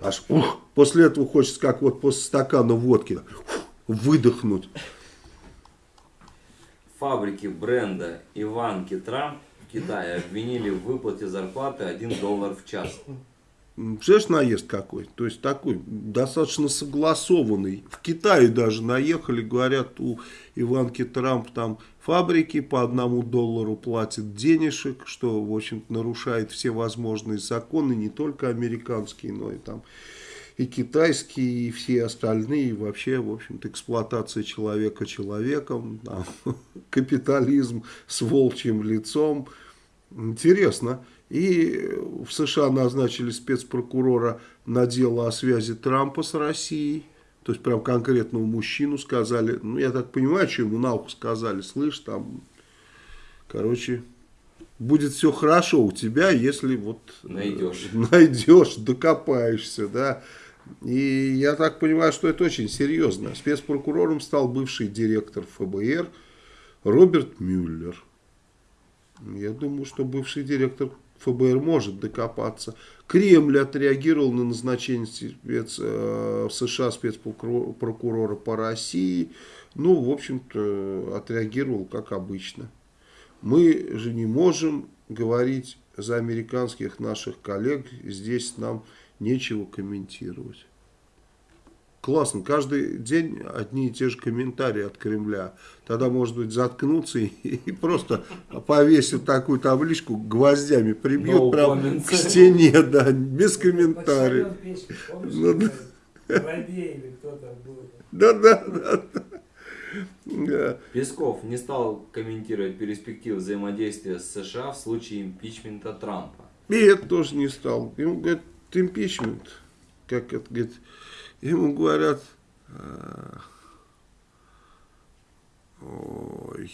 Аж ух, после этого хочется, как вот после стакана водки, ух, выдохнуть. Фабрики бренда Иванки Трамп в Китае обвинили в выплате зарплаты 1 доллар в час. Представляешь, наезд какой? То есть такой достаточно согласованный. В Китае даже наехали, говорят, у Иванки Трамп там фабрики по одному доллару платят денежек, что, в общем нарушает все возможные законы, не только американские, но и там и китайские, и все остальные, и вообще, в общем-то, эксплуатация человека человеком, там, капитализм с волчьим лицом. Интересно. И в США назначили спецпрокурора на дело о связи Трампа с Россией. То есть, прям конкретному мужчину сказали. Ну, я так понимаю, что ему на ухо сказали. Слышь, там, короче, будет все хорошо у тебя, если вот... Найдешь. Найдешь, докопаешься, да. И я так понимаю, что это очень серьезно. Спецпрокурором стал бывший директор ФБР Роберт Мюллер. Я думаю, что бывший директор ФБР может докопаться. Кремль отреагировал на назначение спец, э, в США спецпрокурора по России. Ну, в общем-то, отреагировал как обычно. Мы же не можем говорить за американских наших коллег. Здесь нам нечего комментировать. Классно, каждый день одни и те же комментарии от Кремля. Тогда, может быть, заткнуться и, и просто повесят такую табличку, гвоздями прибьют No прям comments. к стене, да, без комментариев. Ну? Да, да, да. да. Песков не стал комментировать перспективы взаимодействия с США в случае импичмента Трампа. И это тоже не стал. Ему говорят, импичмент, как это говорит, ему говорят, а, ой,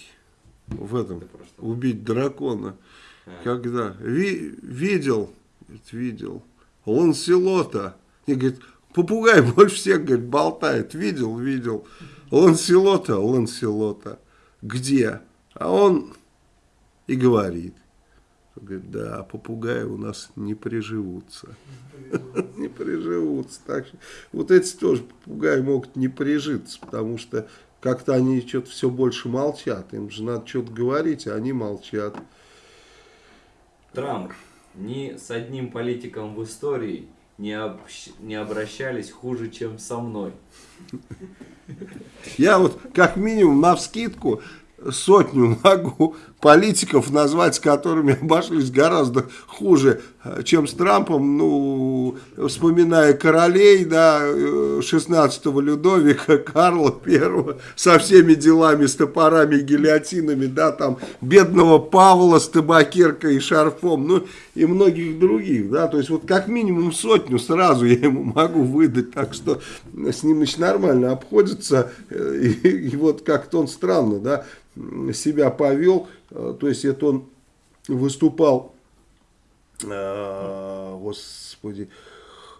в этом, убить дракона. А. Когда Ви- видел, видел, Ланселота, и говорит, попугай больше всех, говорит, болтает, видел, видел, Ланселота, Ланселота, где? А он и говорит, говорит, да, попугаи у нас не приживутся. Не приживутся. Так что вот эти тоже попугаи могут не прижиться, потому что как-то они что-то все больше молчат. Им же надо что-то говорить, а они молчат. Трамп ни с одним политиком в истории не, общ- не обращались хуже, чем со мной. Я вот как минимум на вскидку сотню могу политиков назвать, с которыми обошлись гораздо хуже, чем с Трампом, ну, вспоминая королей, да, э, 16 Людовика, Карла Первого, со всеми делами, с топорами, гильотинами, да, там, бедного Павла с табакеркой и шарфом, ну, и многих других, да, то есть вот как минимум сотню сразу я ему могу выдать, так что с ним, значит, нормально обходится, э, и, и вот как-то он странно, да, себя повел, э, то есть это он выступал а, господи,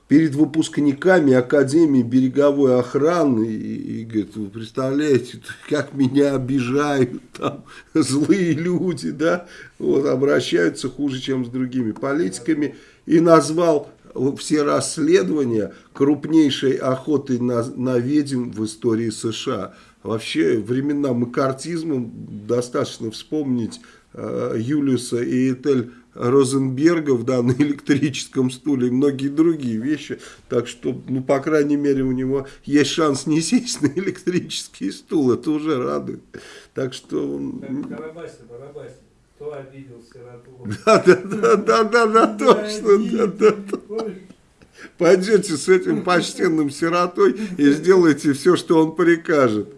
перед выпускниками Академии береговой охраны и, и говорит, вы представляете, как меня обижают там злые люди, да, вот, обращаются хуже, чем с другими политиками, и назвал все расследования крупнейшей охотой на, на ведьм в истории США. Вообще, времена макартизма достаточно вспомнить э, Юлиуса и Этель Розенбергов да, на электрическом стуле и многие другие вещи. Так что, ну, по крайней мере, у него есть шанс не сесть на электрический стул. Это уже радует. Так что... Карабасе, Барабасе. Кто обидел сироту? Да, да, да, да, да, да, точно, да, да, да. Пойдете с этим почтенным сиротой и сделайте все, что он прикажет.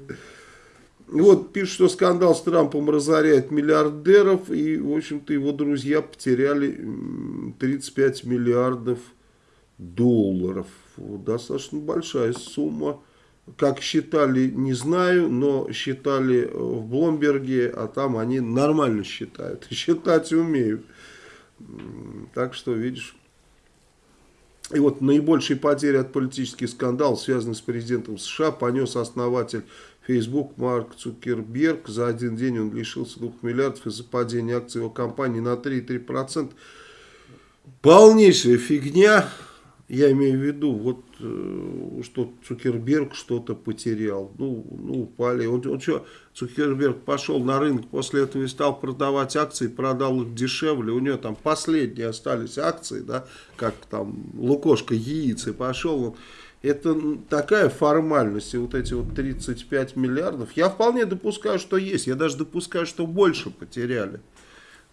Вот пишут, что скандал с Трампом разоряет миллиардеров, и, в общем-то, его друзья потеряли 35 миллиардов долларов. Достаточно большая сумма. Как считали, не знаю, но считали в Бломберге, а там они нормально считают. Считать умеют. Так что, видишь... И вот наибольшие потери от политических скандалов, связанных с президентом США, понес основатель Facebook Марк Цукерберг. За один день он лишился 2 миллиардов из-за падения акций его компании на 3,3%. Полнейшая фигня. Я имею в виду, вот, э, что Цукерберг что-то потерял. Ну, ну упали. Он, он что, Цукерберг пошел на рынок после этого и стал продавать акции, продал их дешевле. У него там последние остались акции, да, как там Лукошка яиц, и пошел он это такая формальность, и вот эти вот 35 миллиардов, я вполне допускаю, что есть, я даже допускаю, что больше потеряли,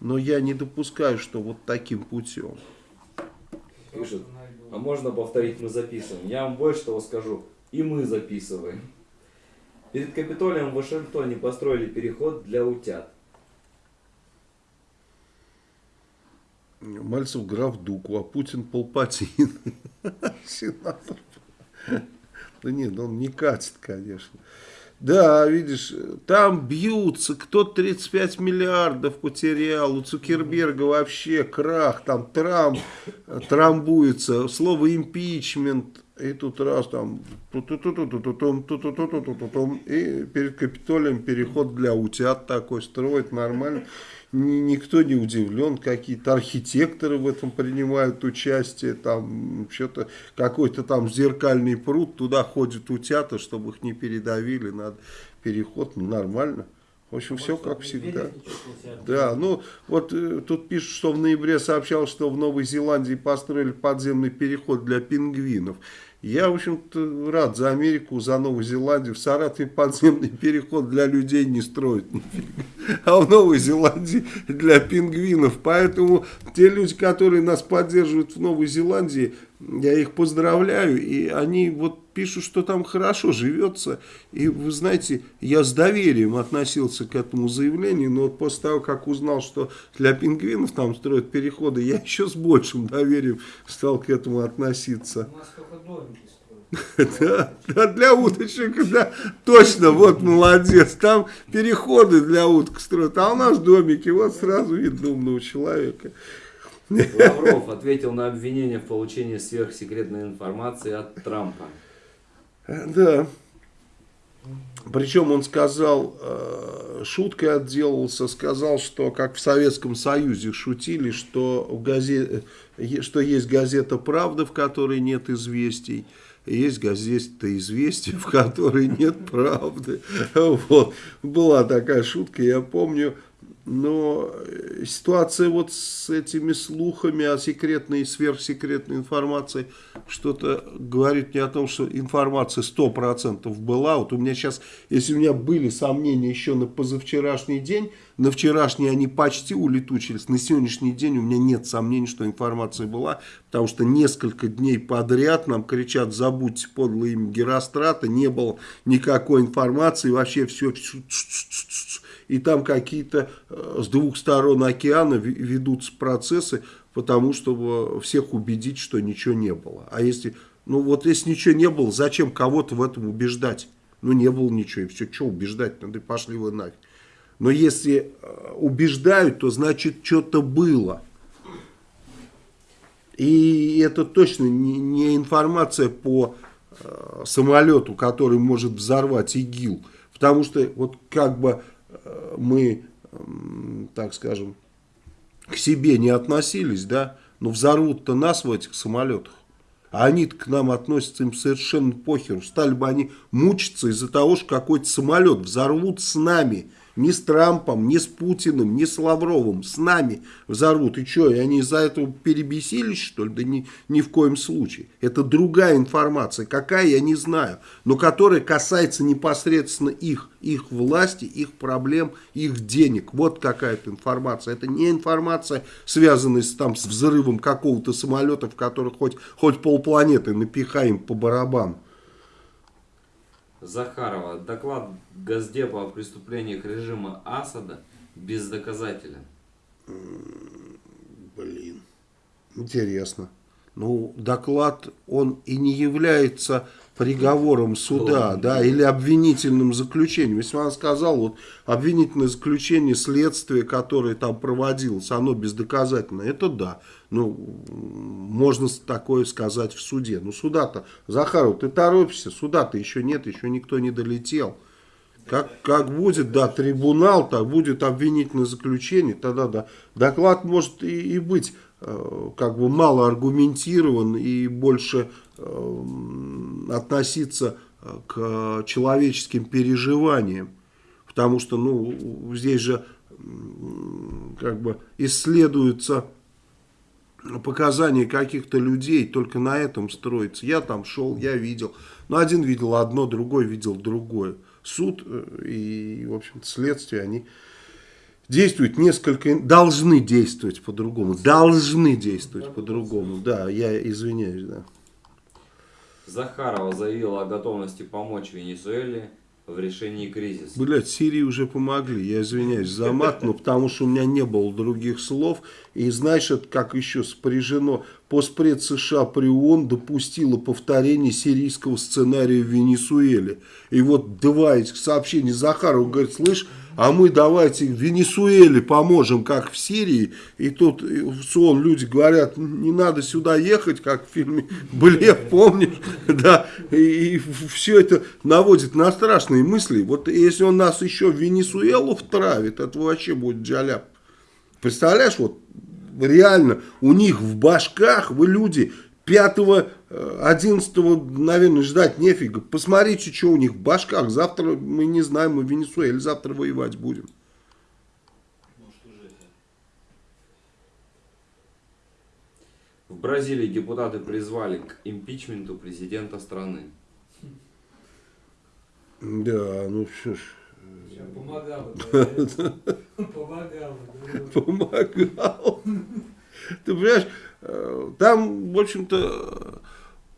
но я не допускаю, что вот таким путем. Пишет, а можно повторить, мы записываем. Я вам больше того скажу, и мы записываем. Перед Капитолием в Вашингтоне построили переход для утят. Мальцев граф Дуку, а Путин Полпатин. Сенатор. Да нет, он не катит, конечно. Да, видишь, там бьются, кто 35 миллиардов потерял, у Цукерберга вообще крах, там Трамп трамбуется, слово импичмент, и тут раз там, и перед Капитолием переход для утят такой строит нормально никто не удивлен, какие-то архитекторы в этом принимают участие, там что-то какой-то там зеркальный пруд, туда ходят утята, чтобы их не передавили, надо переход, ну, нормально. В общем, все как всегда. Да, ну вот э, тут пишут, что в ноябре сообщал, что в Новой Зеландии построили подземный переход для пингвинов. Я, в общем-то, рад за Америку, за Новую Зеландию. В Саратове подземный переход для людей не строят А в Новой Зеландии для пингвинов. Поэтому те люди, которые нас поддерживают в Новой Зеландии, я их поздравляю. И они вот пишут, что там хорошо живется. И вы знаете, я с доверием относился к этому заявлению. Но вот после того, как узнал, что для пингвинов там строят переходы, я еще с большим доверием стал к этому относиться. У нас только домики Да, да, для уточек, да, точно, вот молодец, там переходы для уток строят, а у нас домики, вот сразу видно умного человека. Лавров ответил на обвинение в получении сверхсекретной информации от Трампа. Да. Причем он сказал, э, шуткой отделался, сказал, что как в Советском Союзе шутили, что, в газе, э, что есть газета «Правда», в которой нет известий, есть газета «Известия», в которой нет правды. Вот. Была такая шутка, я помню, но э, ситуация вот с этими слухами о секретной и сверхсекретной информации что-то говорит мне о том, что информация 100% была. Вот у меня сейчас, если у меня были сомнения еще на позавчерашний день, на вчерашний они почти улетучились, на сегодняшний день у меня нет сомнений, что информация была, потому что несколько дней подряд нам кричат, забудьте подлое имя Герострата, не было никакой информации, вообще все и там какие-то э, с двух сторон океана ведутся процессы, потому чтобы всех убедить, что ничего не было. А если, ну вот если ничего не было, зачем кого-то в этом убеждать? Ну не было ничего, и все, что убеждать, надо пошли вы нафиг. Но если э, убеждают, то значит что-то было. И это точно не, информация по э, самолету, который может взорвать ИГИЛ. Потому что вот как бы э, мы, э, так скажем, к себе не относились, да, но взорвут-то нас в этих самолетах. А они к нам относятся им совершенно похеру. Стали бы они мучиться из-за того, что какой-то самолет взорвут с нами. Не с Трампом, не с Путиным, не с Лавровым. С нами взорвут. И что, они из-за этого перебесились, что ли? Да ни, ни в коем случае. Это другая информация. Какая, я не знаю. Но которая касается непосредственно их. Их власти, их проблем, их денег. Вот какая-то информация. Это не информация, связанная с, там, с взрывом какого-то самолета, в который хоть, хоть полпланеты напихаем по барабану. Захарова. Доклад Газдепа о преступлениях режима Асада бездоказателен. Блин, интересно. Ну, доклад, он и не является приговором суда, да, или обвинительным заключением. Если он сказал, вот обвинительное заключение следствия, которое там проводилось, оно бездоказательно, это да. Ну, можно такое сказать в суде. Ну, суда-то, Захаров, ты торопишься, суда-то еще нет, еще никто не долетел. Как, как будет, да, трибунал, так будет обвинительное заключение, тогда да. Доклад может и, и быть э, как бы мало аргументирован и больше э, относиться к человеческим переживаниям. Потому что, ну, здесь же как бы исследуются показания каких-то людей, только на этом строится. Я там шел, я видел. Ну, один видел одно, другой видел другое. Суд э, и, в общем-то, следствие, они действуют несколько, должны действовать по-другому. Должны действовать по-другому. Да, я извиняюсь, да. Захарова заявила о готовности помочь Венесуэле в решении кризиса. Блять, Сирии уже помогли, я извиняюсь за мат, но потому что у меня не было других слов. И знаешь, это как еще спряжено. Постпред США при ООН допустила повторение сирийского сценария в Венесуэле. И вот два этих сообщения Захарова говорит, слышь, а мы давайте в Венесуэле поможем, как в Сирии. И тут в сон люди говорят, не надо сюда ехать, как в фильме Блев, помнишь? Да, и, все это наводит на страшные мысли. Вот если он нас еще в Венесуэлу втравит, это вообще будет джаляп. Представляешь, вот реально у них в башках, вы люди, 5 11 наверное, ждать нефига. Посмотрите, что у них в башках. Завтра, мы не знаем, мы в Венесуэле завтра воевать будем. В Бразилии депутаты призвали к импичменту президента страны. Да, ну что ж. Я помогал. Помогал. Помогал. Ты понимаешь, э, там, в общем-то,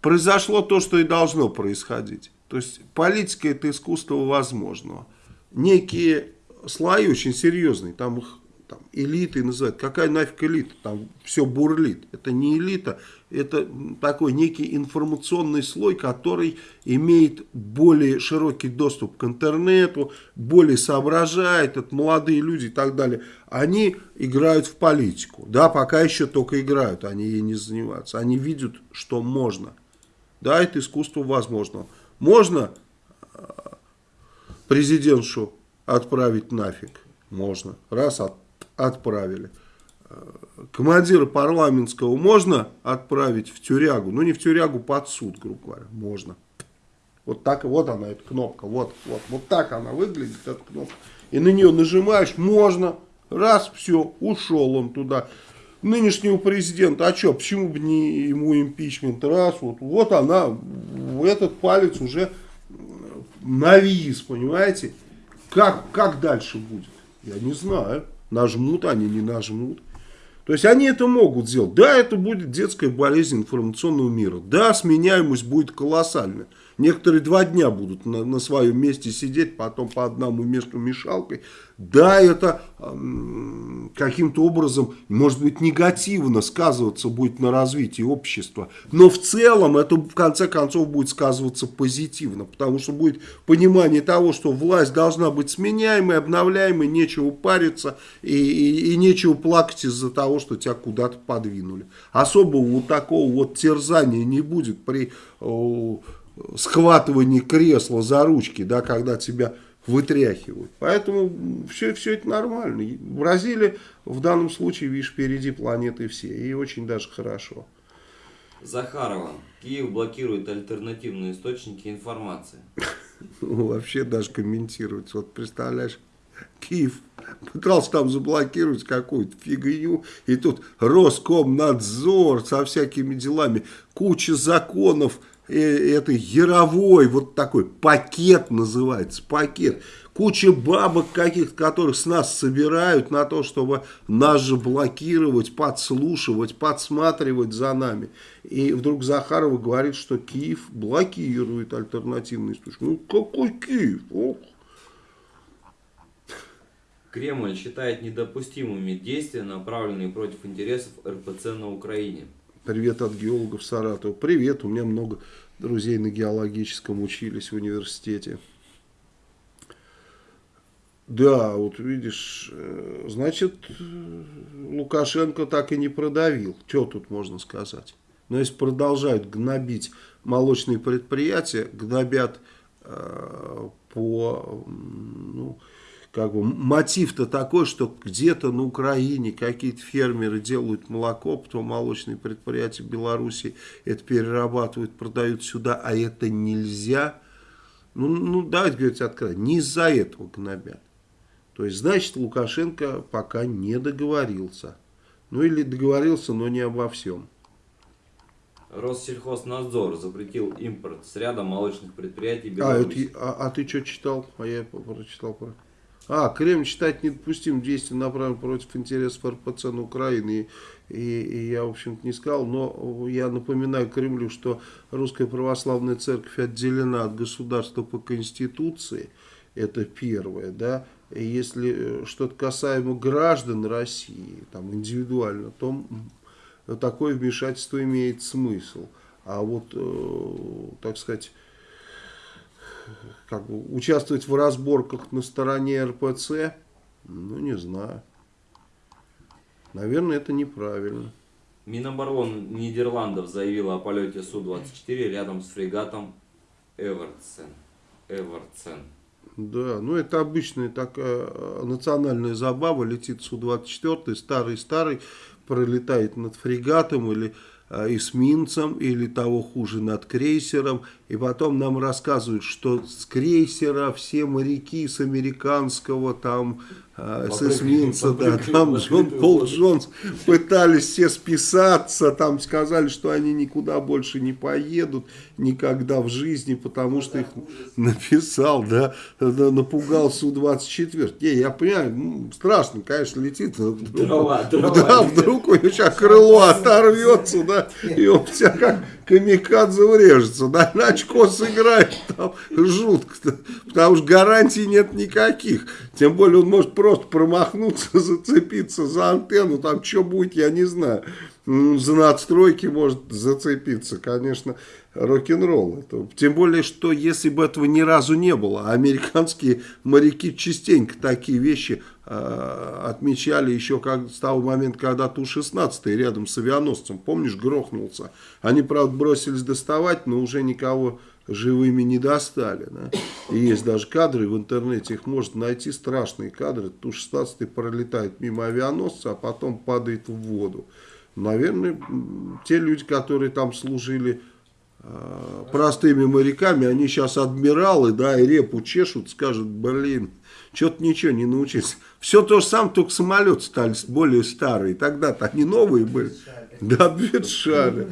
произошло то, что и должно происходить. То есть политика это искусство возможного. Некие слои очень серьезные, там их там, элиты называют. Какая нафиг элита? Там все бурлит. Это не элита, это такой некий информационный слой, который имеет более широкий доступ к интернету, более соображает, это молодые люди и так далее. Они играют в политику. Да, пока еще только играют, они ей не занимаются. Они видят, что можно. Да, это искусство возможного. Можно э, президентшу отправить нафиг? Можно. Раз от, отправили. Э, Командира парламентского можно отправить в тюрягу? Ну, не в тюрягу, под суд, грубо говоря. Можно. Вот так, вот она, эта кнопка. Вот, вот, вот так она выглядит, эта кнопка. И на нее нажимаешь, можно. Раз, все, ушел он туда. Нынешнего президента, а что, почему бы не ему импичмент? Раз, вот, вот она, этот палец уже навис, понимаете? Как, как дальше будет? Я не знаю. Нажмут они, не нажмут. То есть они это могут сделать. Да, это будет детская болезнь информационного мира. Да, сменяемость будет колоссальная. Некоторые два дня будут на, на своем месте сидеть, потом по одному месту мешалкой. Да, это, эм, каким-то образом, может быть, негативно сказываться будет на развитии общества. Но в целом это в конце концов будет сказываться позитивно, потому что будет понимание того, что власть должна быть сменяемой, обновляемой, нечего париться и, и, и нечего плакать из-за того, что тебя куда-то подвинули. Особого вот такого вот терзания не будет при о, схватывании кресла за ручки, да, когда тебя вытряхивают. Поэтому все, все это нормально. Бразилия в данном случае, видишь, впереди планеты все. И очень даже хорошо. Захарова. Киев блокирует альтернативные источники информации. Вообще даже комментировать. Вот представляешь, Киев пытался там заблокировать какую-то фигню, и тут Роскомнадзор со всякими делами, куча законов, э, это яровой, вот такой пакет называется, пакет. Куча бабок каких-то, которых с нас собирают на то, чтобы нас же блокировать, подслушивать, подсматривать за нами. И вдруг Захарова говорит, что Киев блокирует альтернативный источник. Ну какой Киев? Ох. Кремль считает недопустимыми действия, направленные против интересов РПЦ на Украине. Привет от геологов Саратова. Привет, у меня много друзей на геологическом учились в университете. Да, вот видишь, э, значит, э, Лукашенко так и не продавил. Что тут можно сказать? Но если продолжают гнобить молочные предприятия, гнобят э, по, ну, как бы, мотив-то такой, что где-то на Украине какие-то фермеры делают молоко, потом молочные предприятия Беларуси это перерабатывают, продают сюда, а это нельзя. Ну, ну давайте говорить откровенно, не из-за этого гнобят. То есть, значит, Лукашенко пока не договорился. Ну или договорился, но не обо всем. Россельхознадзор запретил импорт с ряда молочных предприятий А, Беларуси. это, а, а ты что читал? А я прочитал про... А, Кремль считает недопустимым действия направленным против интересов РПЦ на Украине. И, и, я, в общем-то, не сказал, но я напоминаю Кремлю, что Русская Православная Церковь отделена от государства по Конституции. Это первое, да. И если что-то касаемо граждан России, там, индивидуально, то такое вмешательство имеет смысл. А вот, э, так сказать, как бы участвовать в разборках на стороне РПЦ, ну, не знаю. Наверное, это неправильно. Минобороны Нидерландов заявила о полете Су-24 рядом с фрегатом Эвертсен. Эвертсен. Да, ну это обычная такая э, национальная забава. Летит Су-24, старый-старый, пролетает над фрегатом или эсминцем, или того хуже над крейсером. И потом нам рассказывают, что с крейсера все моряки с американского, там, э, с эсминца, да, там Джон Пол. Джонс пытались все списаться, там сказали, что они никуда больше не поедут никогда в жизни, потому что их написал, да, напугал Су-24. Не, я понимаю, ну, страшно, конечно, летит. вдруг- Дрова, дрова да, вдруг у него сейчас крыло оторвется, да, и он тебя как камикадзе врежется, да, на очко сыграет, там жутко, потому что гарантий нет никаких. Тем более он может просто промахнуться, зацепиться за антенну, там что будет, я не знаю. За надстройки может зацепиться, конечно, рок-н-ролл. Тем более, что если бы этого ни разу не было, а американские моряки частенько такие вещи э, отмечали еще как, с того момента, когда Ту-16 рядом с авианосцем, помнишь, грохнулся. Они, правда, бросились доставать, но уже никого живыми не достали. Да? И есть даже кадры в интернете, их можно найти, страшные кадры. Ту-16 пролетает мимо авианосца, а потом падает в воду. Наверное, те люди, которые там служили простыми моряками, они сейчас адмиралы, да, и репу чешут, скажут, блин, что-то ничего не научился. Все то же самое, только самолеты стали более старые. Тогда-то они новые были. Да, обветшали.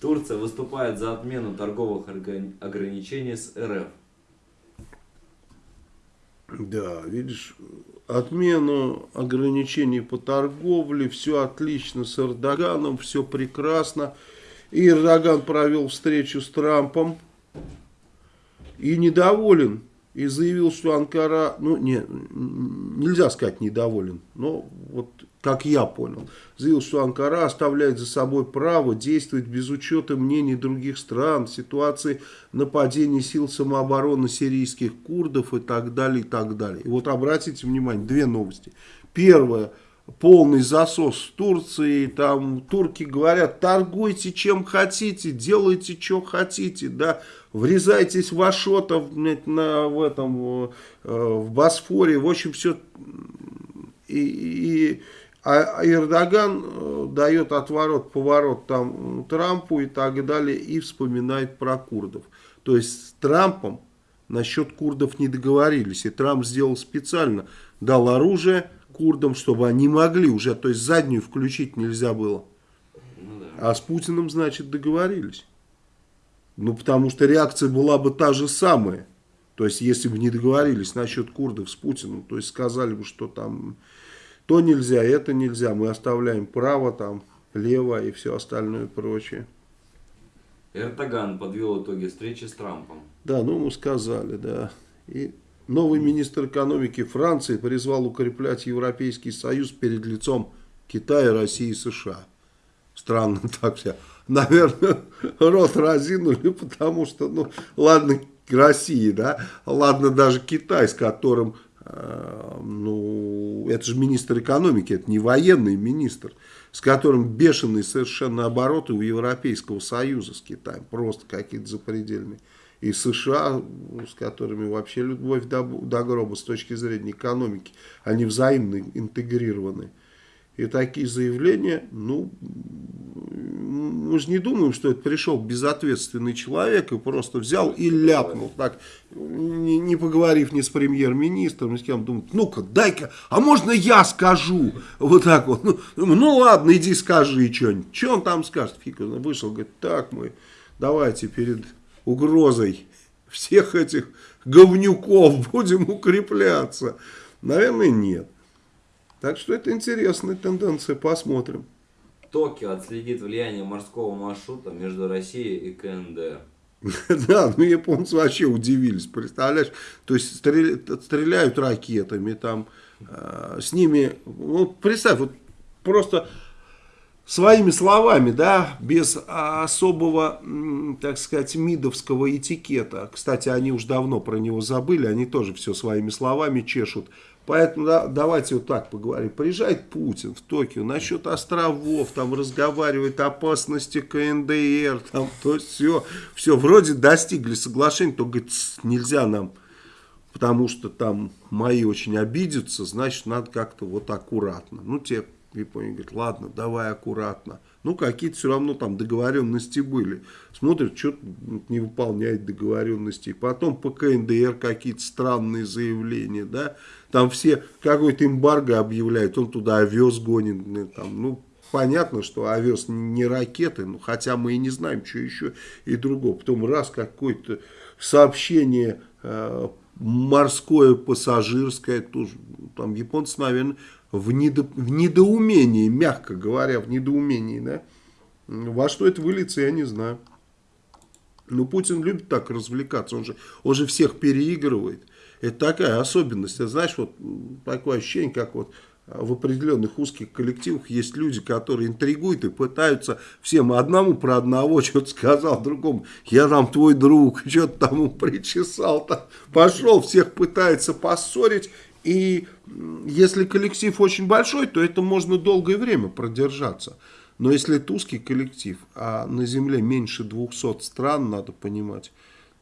Турция выступает за отмену торговых ограничений с РФ. Да, видишь, отмену ограничений по торговле, все отлично с Эрдоганом, все прекрасно. И Эрдоган провел встречу с Трампом и недоволен и заявил, что Анкара, ну, не, нельзя сказать недоволен, но вот как я понял, заявил, что Анкара оставляет за собой право действовать без учета мнений других стран ситуации нападения сил самообороны сирийских курдов и так далее, и так далее. И вот обратите внимание, две новости. Первое – полный засос в Турции, там турки говорят, торгуйте чем хотите, делайте что хотите, да, врезайтесь в Ашотов на, в этом, э, в Босфоре, в общем, все, и, и а Эрдоган э, дает отворот-поворот там Трампу и так далее, и вспоминает про курдов. То есть с Трампом насчет курдов не договорились, и Трамп сделал специально, дал оружие, курдам, чтобы они могли уже, то есть заднюю включить нельзя было. Ну, да. А с Путиным, значит, договорились. Ну, потому что реакция была бы та же самая. То есть, если бы не договорились насчет курдов с Путиным, то есть сказали бы, что там то нельзя, это нельзя, мы оставляем право, там, лево и все остальное прочее. Эрдоган подвел итоги встречи с Трампом. Да, ну мы сказали, да. И Новый министр экономики Франции призвал укреплять Европейский Союз перед лицом Китая, России и США. Странно так все. Наверное, рот разинули, потому что, ну, ладно, России, да, ладно даже Китай, с которым, э, ну, это же министр экономики, это не военный министр, с которым бешеные совершенно обороты у Европейского Союза с Китаем, просто какие-то запредельные и США, с которыми вообще любовь до, до гроба с точки зрения экономики, они взаимно интегрированы. И такие заявления, ну, мы же не думаем, что это пришел безответственный человек и просто взял и ляпнул, так, не, не поговорив ни с премьер-министром, ни с кем, думает, ну-ка, дай-ка, а можно я скажу? Вот так вот, ну, ну ладно, иди скажи что-нибудь. Что он там скажет? Фиг, вышел, говорит, так мы, давайте перед угрозой всех этих говнюков будем укрепляться? Наверное, нет. Так что это интересная тенденция, посмотрим. Токио отследит влияние морского маршрута между Россией и КНДР. Да, ну японцы вообще удивились, представляешь? То есть стреляют ракетами, там, э, с ними, ну представь, вот просто своими словами, да, без особого, так сказать, мидовского этикета. Кстати, они уж давно про него забыли, они тоже все своими словами чешут. Поэтому да, давайте вот так поговорим. Приезжает Путин в Токио насчет островов, там разговаривает о опасности КНДР, там то все, все вроде достигли соглашения, то говорит, нельзя нам, потому что там мои очень обидятся, значит надо как-то вот аккуратно. Ну, те Япония говорит, ладно, давай аккуратно. Ну, какие-то все равно там договоренности были. Смотрят, что не выполняет договоренности. Потом по КНДР какие-то странные заявления, да. Там все какой-то эмбарго объявляют, он туда овес гонит. Ну, там, ну, понятно, что овес не ракеты, ну, хотя мы и не знаем, что еще и другого. Потом раз какое-то сообщение э, морское, пассажирское, тоже, там японцы, наверное, в, недо, в недоумении, мягко говоря, в недоумении, да. Во что это выльется, я не знаю. Но Путин любит так развлекаться, он же, он же всех переигрывает. Это такая особенность. Это, знаешь, вот такое ощущение, как вот в определенных узких коллективах есть люди, которые интригуют и пытаются всем одному про одного что-то сказал, другому, я там твой друг, что-то тому причесал, там, пошел, всех пытается поссорить, и если коллектив очень большой, то это можно долгое время продержаться. Но если это узкий коллектив, а на Земле меньше 200 стран, надо понимать,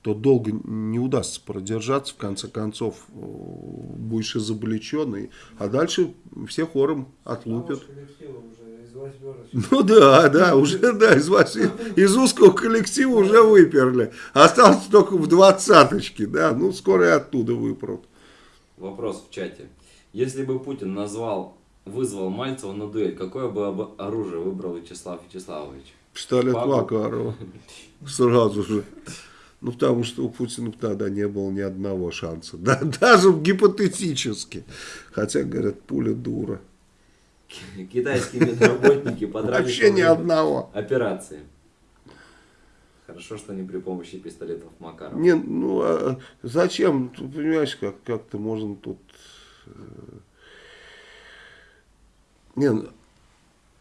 то долго не удастся продержаться, в конце концов э, будешь изобличенный, а дальше все хором отлупят. Ну да, да, уже да, из, из узкого коллектива уже выперли. Осталось только в двадцаточке, да, ну скоро и оттуда выпрут. Вопрос в чате. Если бы Путин назвал, вызвал Мальцева на дуэль, какое бы оружие выбрал Вячеслав Вячеславович? Пистолет Макарова. Сразу же. Ну, потому что у Путина тогда не было ни одного шанса. Да, даже гипотетически. Хотя, говорят, пуля дура. Китайские медработники подрались Вообще ни одного. операции. Хорошо, что не при помощи пистолетов Макарова. Не, ну а зачем, ты понимаешь, как, как-то можно тут... э, Не, ну,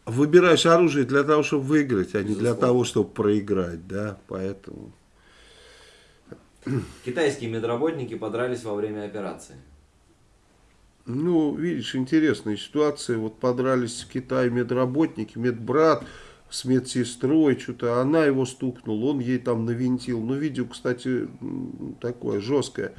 выбираешь оружие для того, чтобы выиграть, а не для того, чтобы проиграть, да, поэтому... Китайские медработники подрались во время операции. Ну, видишь, интересная ситуация. Вот подрались в Китае медработники, медбрат с медсестрой, что-то она его стукнула, он ей там навинтил. Ну, видео, кстати, такое жесткое.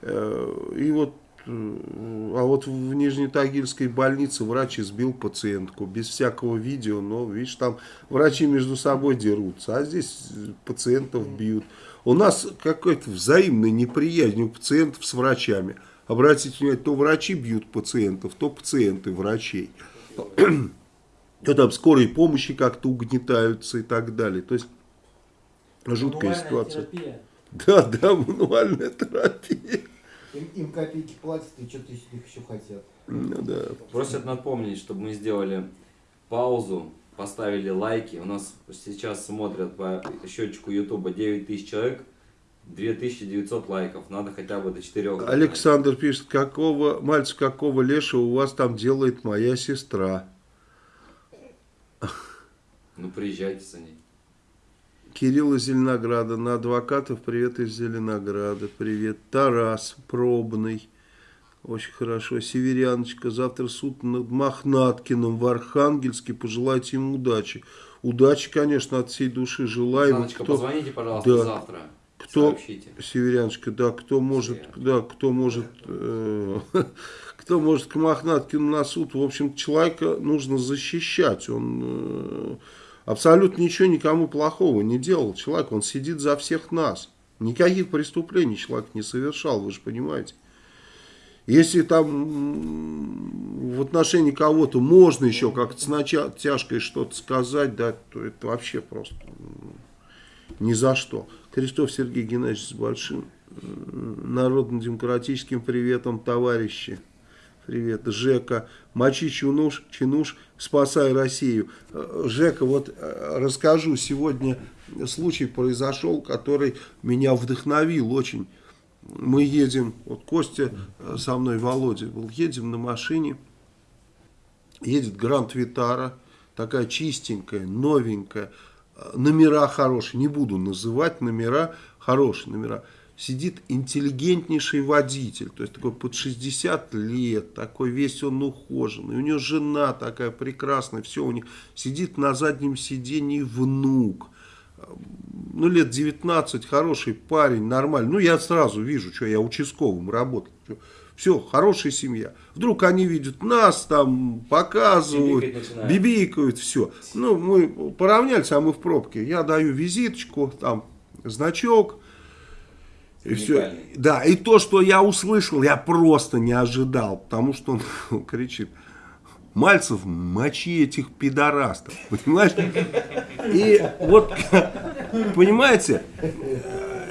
Э, И вот, э, а вот в Нижнетагильской больнице врач избил пациентку без всякого видео, но, видишь, там врачи между собой дерутся, а здесь пациентов бьют. У нас какая-то взаимная неприязнь у пациентов с врачами. Обратите внимание, то врачи бьют пациентов, то пациенты врачей. То там скорой помощи как-то угнетаются и так далее. То есть жуткая Мануальная ситуация. терапия. Да, да, мануальная терапия. Им, им копейки платят, и что-то из них еще хотят. Ну да. Просят напомнить, чтобы мы сделали паузу, поставили лайки. У нас сейчас смотрят по счетчику Ютуба 9 тысяч человек, 2900 лайков. Надо хотя бы до 4. Александр пишет, какого, мальчик, какого лешего у вас там делает моя сестра? Ну приезжайте за ней. Кирилл из Зеленограда. На адвокатов привет из Зеленограда. Привет. Тарас Пробный. Очень хорошо. Северяночка. Завтра суд над Мохнаткиным в Архангельске. Пожелайте ему удачи. Удачи, конечно, от всей души желаю. Вот Саночка, кто- позвоните, пожалуйста, Да. завтра. Кто- Сообщите. Северяночка, да, кто может, Северяночка. да, кто может, э, кто может к Мохнаткину на суд, в общем, человека нужно защищать, он э, абсолютно ничего никому плохого не делал, человек, он сидит за всех нас, никаких преступлений человек не совершал, вы же понимаете. Если там в отношении кого-то можно еще как-то с натяжкой что-то сказать, да, то это вообще просто ни за что. Крестов Сергей Геннадьевич с большим народно-демократическим приветом, товарищи. Привет, Жека. Мочи Чинуш, Чинуш, спасай Россию. Э, Жека, вот э, расскажу, сегодня случай произошел, который меня вдохновил очень. Мы едем, вот Костя э, со мной, Володя был, едем на машине, едет Гранд Витара, такая чистенькая, новенькая, номера хорошие, не буду называть номера, хорошие номера. Сидит интеллигентнейший водитель, то есть такой под 60 лет, такой весь он ухоженный, у него жена такая прекрасная, все у них, сидит на заднем сиденье внук, ну, лет 19, хороший парень, нормальный. Ну, я сразу вижу, что я участковым работал. Все, хорошая семья. Вдруг они видят нас, там, показывают, Бибикать начинают. бибикают, все. Ну, мы поравнялись, а мы в пробке. Я даю визиточку, там, значок. И все. Да, и то, что я услышал, я просто не ожидал, потому что он кричит, Мальцев, мочи этих пидорастов, понимаешь? И вот, понимаете,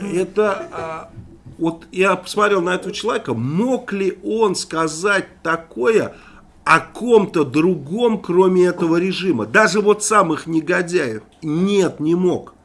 это, а, вот я посмотрел на этого человека, мог ли он сказать такое о ком-то другом, кроме этого режима? Даже вот самых негодяев. Нет, не мог.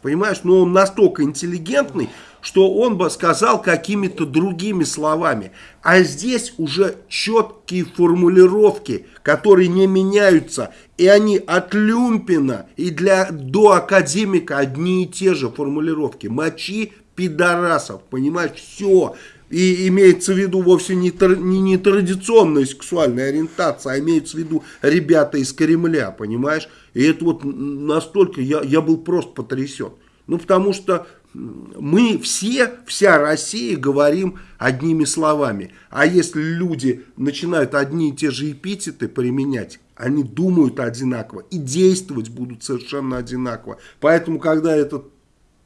Понимаешь, но он настолько интеллигентный, что он бы сказал какими-то другими словами. А здесь уже четкие формулировки, которые не меняются. И они от Люмпина и для, до академика одни и те же формулировки. Мочи пидорасов, понимаешь, все. И имеется в виду вовсе не, тр- не, не традиционная сексуальная ориентация, а имеется в виду ребята из Кремля, понимаешь? И это вот настолько, я, я был просто потрясен. Ну, потому что мы все, вся Россия говорим одними словами. А если люди начинают одни и те же эпитеты применять, они думают одинаково и действовать будут совершенно одинаково. Поэтому, когда этот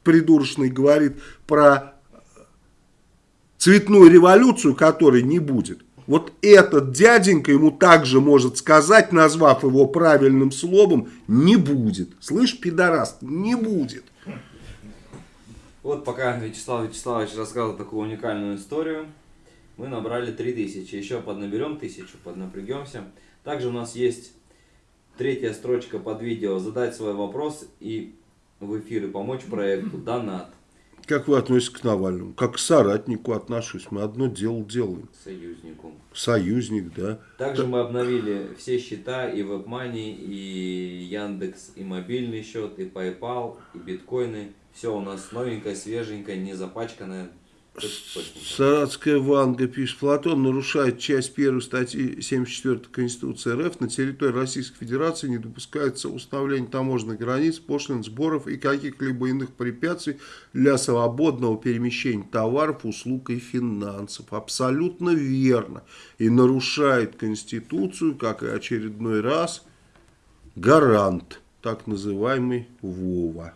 придурочный говорит про цветную революцию, которой не будет. Вот этот дяденька ему также может сказать, назвав его правильным словом, не будет. Слышь, пидорас, не будет. Вот пока Вячеслав Вячеславович рассказывал такую уникальную историю, мы набрали 3000. Еще поднаберем 1000, поднапрягемся. Также у нас есть третья строчка под видео «Задать свой вопрос» и в эфир и помочь проекту, донат. Как вы относитесь к Навальному? Как к соратнику отношусь. Мы одно дело делаем. союзнику. Союзник, да. Также мы обновили все счета и WebMoney, и Яндекс, и мобильный счет, и PayPal, и биткоины. Все у нас новенькое, свеженькое, не запачканное. Саратская Ванга пишет, Платон нарушает часть 1 статьи 74 Конституции РФ. На территории Российской Федерации не допускается установление таможенных границ, пошлин, сборов и каких-либо иных препятствий для свободного перемещения товаров, услуг и финансов. Абсолютно верно. И нарушает Конституцию, как и очередной раз, гарант, так называемый Вова.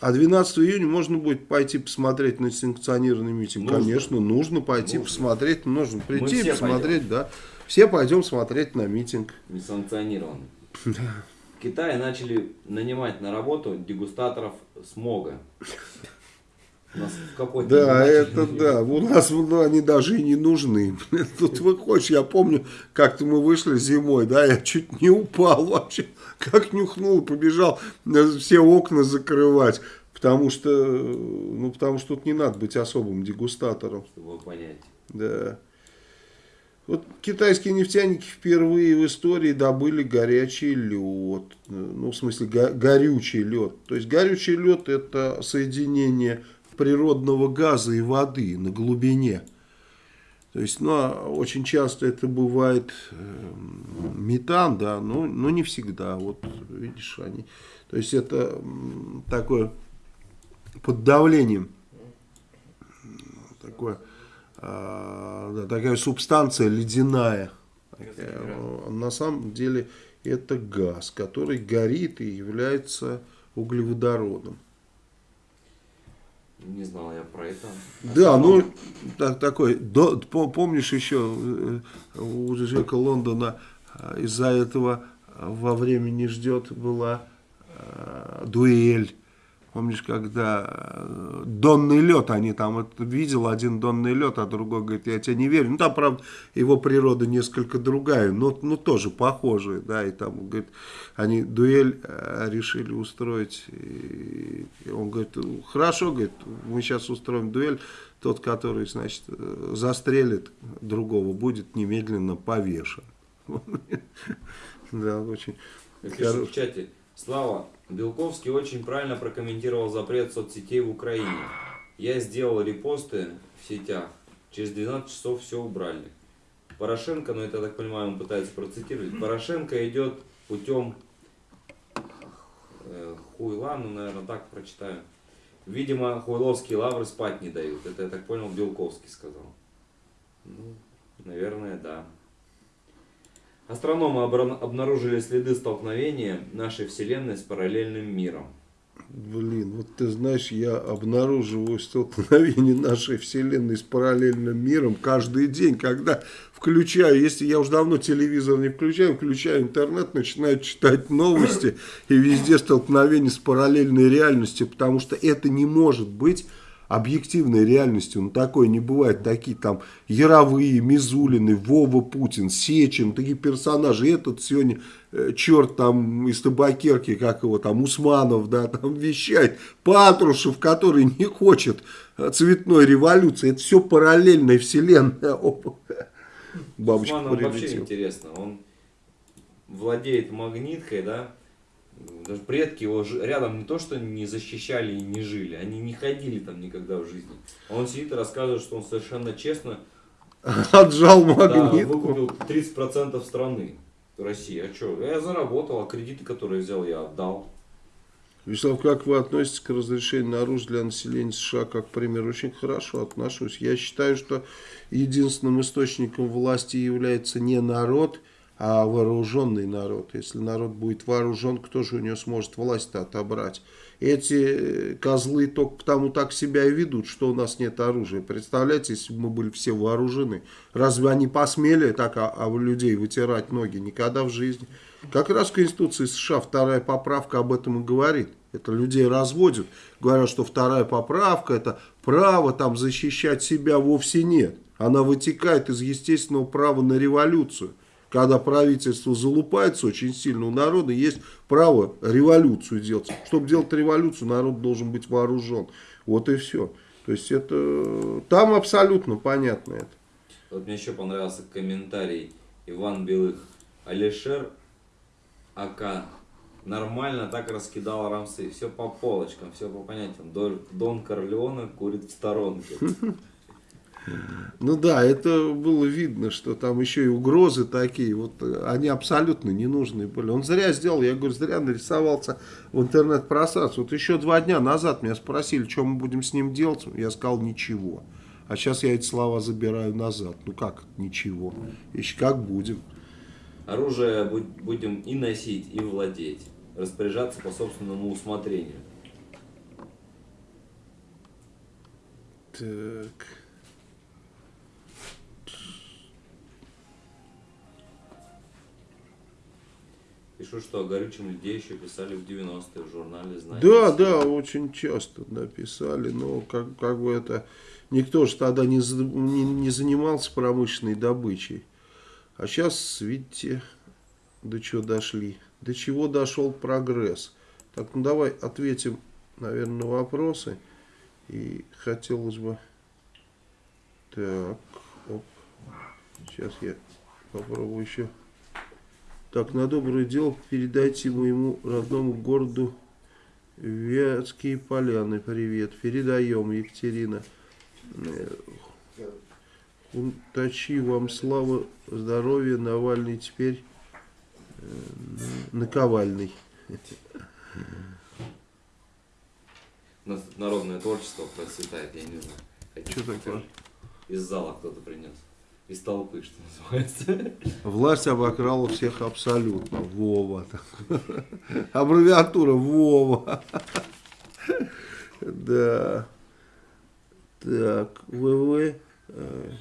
А 12 июня можно будет пойти посмотреть на санкционированный митинг? Нужно. Конечно, нужно пойти Нужно. посмотреть. Нужно прийти и посмотреть, да. Все пойдем смотреть на митинг. Несанкционированный. В Китае начали нанимать на работу дегустаторов смога. У нас в какой-то Да, это да. У нас ну, они даже и не нужны. Тут выходишь, я помню, как-то мы вышли зимой, да, я чуть не упал вообще. Как нюхнул, побежал э, все окна закрывать. Потому что, э, ну, потому что тут не надо быть особым дегустатором. Чтобы понять. Да. Вот китайские нефтяники впервые в истории добыли горячий лед. Ну, в смысле, го- горючий лед. То есть, горючий лед это соединение природного газа и воды на глубине. То есть, ну, а очень часто это бывает эм, метан, да, но, но не всегда. Вот, видишь, они... То есть, это такое под давлением такое, а, да, такая субстанция ледяная. А, на самом деле это газ, который горит и является углеводородом. Не знал я про это. Да, ну так, такой, до- по- помнишь еще э, у Джека Лондона э, из-за этого во время не ждет была э, дуэль. Помнишь, когда э, донный лед, они там это, видел один донный лед, а другой говорит, я тебе не верю. Ну там, правда, его природа несколько другая, но, но тоже похожая, да, и там, говорит, они дуэль э, решили устроить, и он говорит, хорошо, говорит, мы сейчас устроим дуэль, тот, который, значит, э, застрелит другого, будет немедленно повешен. Да, очень в чате. Слава, Белковский очень правильно прокомментировал запрет соцсетей в Украине. Я сделал репосты в сетях. Через 12 часов все убрали. Порошенко, ну это, я так понимаю, он пытается процитировать. Порошенко идет путем э, хуйла, ну, наверное, так прочитаю. Видимо, хуйловские лавры спать не дают. Это, я так понял, Белковский сказал. Ну, наверное, да. Астрономы обнаружили следы столкновения нашей Вселенной с параллельным миром. Блин, вот ты знаешь, я обнаруживаю столкновение нашей Вселенной с параллельным миром каждый день, когда включаю, если я уже давно телевизор не включаю, включаю интернет, начинаю читать новости, и везде столкновение с параллельной реальностью, потому что это не может быть объективной реальностью, ну такое не бывает, такие там Яровые, Мизулины, Вова Путин, Сечин, такие персонажи, этот сегодня э, черт там из табакерки, как его там, Усманов, да, там вещает, Патрушев, который не хочет э, цветной революции, это все параллельная вселенная. Опа. Бабочка Усманов вообще прилетела. интересно. Он владеет магниткой, да? Даже предки его рядом не то, что не защищали и не жили, они не ходили там никогда в жизни. А Он сидит и рассказывает, что он совершенно честно Отжал да, магнитку. выкупил 30% страны России. А что? Я заработал, а кредиты, которые взял, я отдал. Вячеслав, как вы относитесь к разрешению на оружие для населения США, как пример? Очень хорошо отношусь. Я считаю, что единственным источником власти является не народ, а вооруженный народ. Если народ будет вооружен, кто же у него сможет власть-то отобрать? Эти э, козлы только потому так себя и ведут, что у нас нет оружия. Представляете, если бы мы были все вооружены, разве они посмели так а, а людей вытирать ноги? Никогда в жизни. Как раз в Конституции США вторая поправка об этом и говорит. Это людей разводят. Говорят, что вторая поправка это право там защищать себя вовсе нет. Она вытекает из естественного права на революцию. Когда правительство залупается очень сильно, у народа есть право революцию делать. Чтобы делать революцию, народ должен быть вооружен. Вот и все. То есть это там абсолютно понятно это. Вот мне еще понравился комментарий Иван Белых. Алишер АК нормально так раскидал рамсы. Все по полочкам, все по понятиям. Дон, Корлеоне курит в сторонке. Ну да, это было видно, что там еще и угрозы такие, вот э, они абсолютно ненужные были. Он зря сделал, я говорю, зря нарисовался в интернет-пространстве. Вот еще два дня назад меня спросили, что мы будем с ним делать, я сказал ничего. А сейчас я эти слова забираю назад. Ну как ничего? Еще как будем. Оружие будем и носить, и владеть. Распоряжаться по собственному усмотрению. Так. Пишу, что о горючем людей еще писали в 90-е в журнале «Знаете». Да, да, очень часто написали, но как, как бы это... Никто же тогда не, не, не занимался промышленной добычей. А сейчас, видите, до чего дошли. До чего дошел прогресс. Так, ну давай ответим, наверное, на вопросы. И хотелось бы... Так, оп. Сейчас я попробую еще... Так, на доброе дело передайте моему родному городу Вятские поляны. Привет. Передаем, Екатерина. Э, Унтачи вам слава, здоровья, Навальный теперь э, наковальный. У нас тут народное творчество процветает, я не знаю. Что такое? тоже? Из зала кто-то принес. Из толпы, что называется. Власть обокрала всех абсолютно. Вова. Аббревиатура Вова. Да. Так, ВВ. э,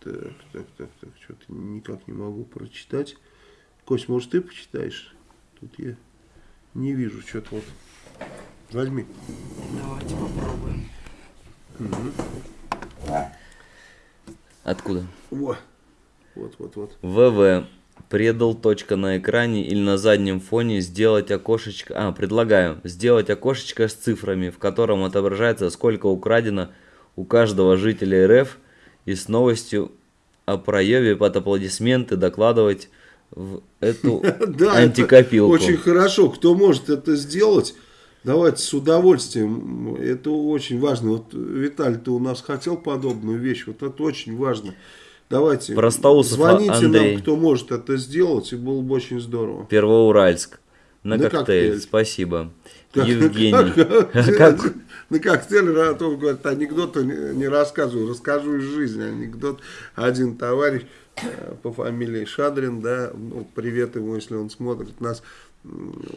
Так, так, так, так, что-то никак не могу прочитать. Кость, может ты почитаешь? Тут я не вижу что-то вот. Возьми. Давайте попробуем. Откуда? Во. Вот, вот, вот. ВВ. Предал точка на экране или на заднем фоне сделать окошечко. А, предлагаю сделать окошечко с цифрами, в котором отображается, сколько украдено у каждого жителя РФ, и с новостью о проебе под аплодисменты докладывать в эту Да, антикопилку. это очень хорошо. Кто может это сделать, давайте с удовольствием. Это очень важно. Вот Виталий, ты у нас хотел подобную вещь. Вот это очень важно. Давайте, Простоусов звоните Андрей. нам, кто может это сделать, и было бы очень здорово. Первоуральск. На, На коктейль. коктейль. Спасибо. Как- Евгений. как- Как- На коктейль Ратов говорит, анекдоты не не рассказываю, расскажу из жизни. Анекдот. Один товарищ э, по фамилии Шадрин, да, ну, привет ему, если он смотрит нас,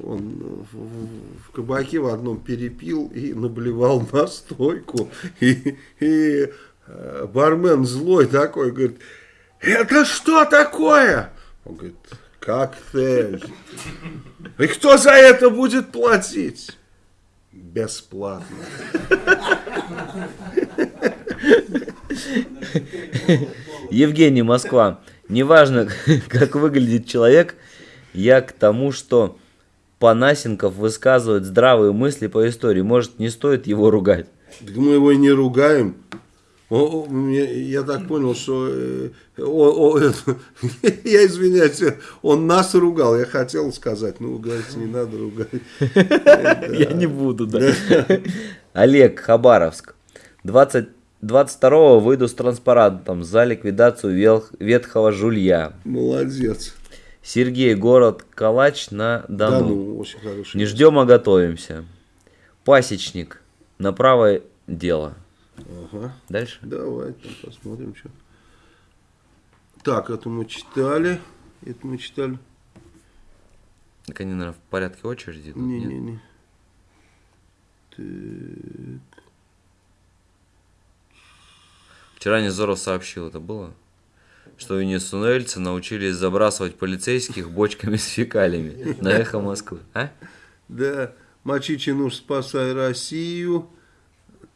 он в, в- в кабаке в одном перепил и наблевал на стойку. И, и, э, бармен злой такой говорит, это что такое? Он говорит, коктейль. И кто за это будет платить? Бесплатно. Евгений, Москва. Неважно, как выглядит человек, я к тому, что Панасенков высказывает здравые мысли по истории. Может, не стоит его ругать? Так мы его и не ругаем. О, мне- я так понял, что э, о- о, это, я извиняюсь, он нас ругал. Я хотел сказать, ну, говорите, не надо ругать. Я не буду, да. Олег, Хабаровск. 20, 22 выйду с транспарантом за ликвидацию ветхого жулья. Молодец. Сергей, город Калач на Да, Дону. ну, очень хороший. Не ждем, а готовимся. Пасечник. На правое дело. Ага. Дальше. Давай там посмотрим, что. Так, это мы читали. Это мы читали. Так они, наверное, в порядке очереди. тут, нет? Не-не-не. Так. Вчера Незоров сообщил, это было? Что венесуэльцы научились забрасывать полицейских бочками с фекалиями на эхо Москвы. А? Да, Мачичи нужно спасай Россию.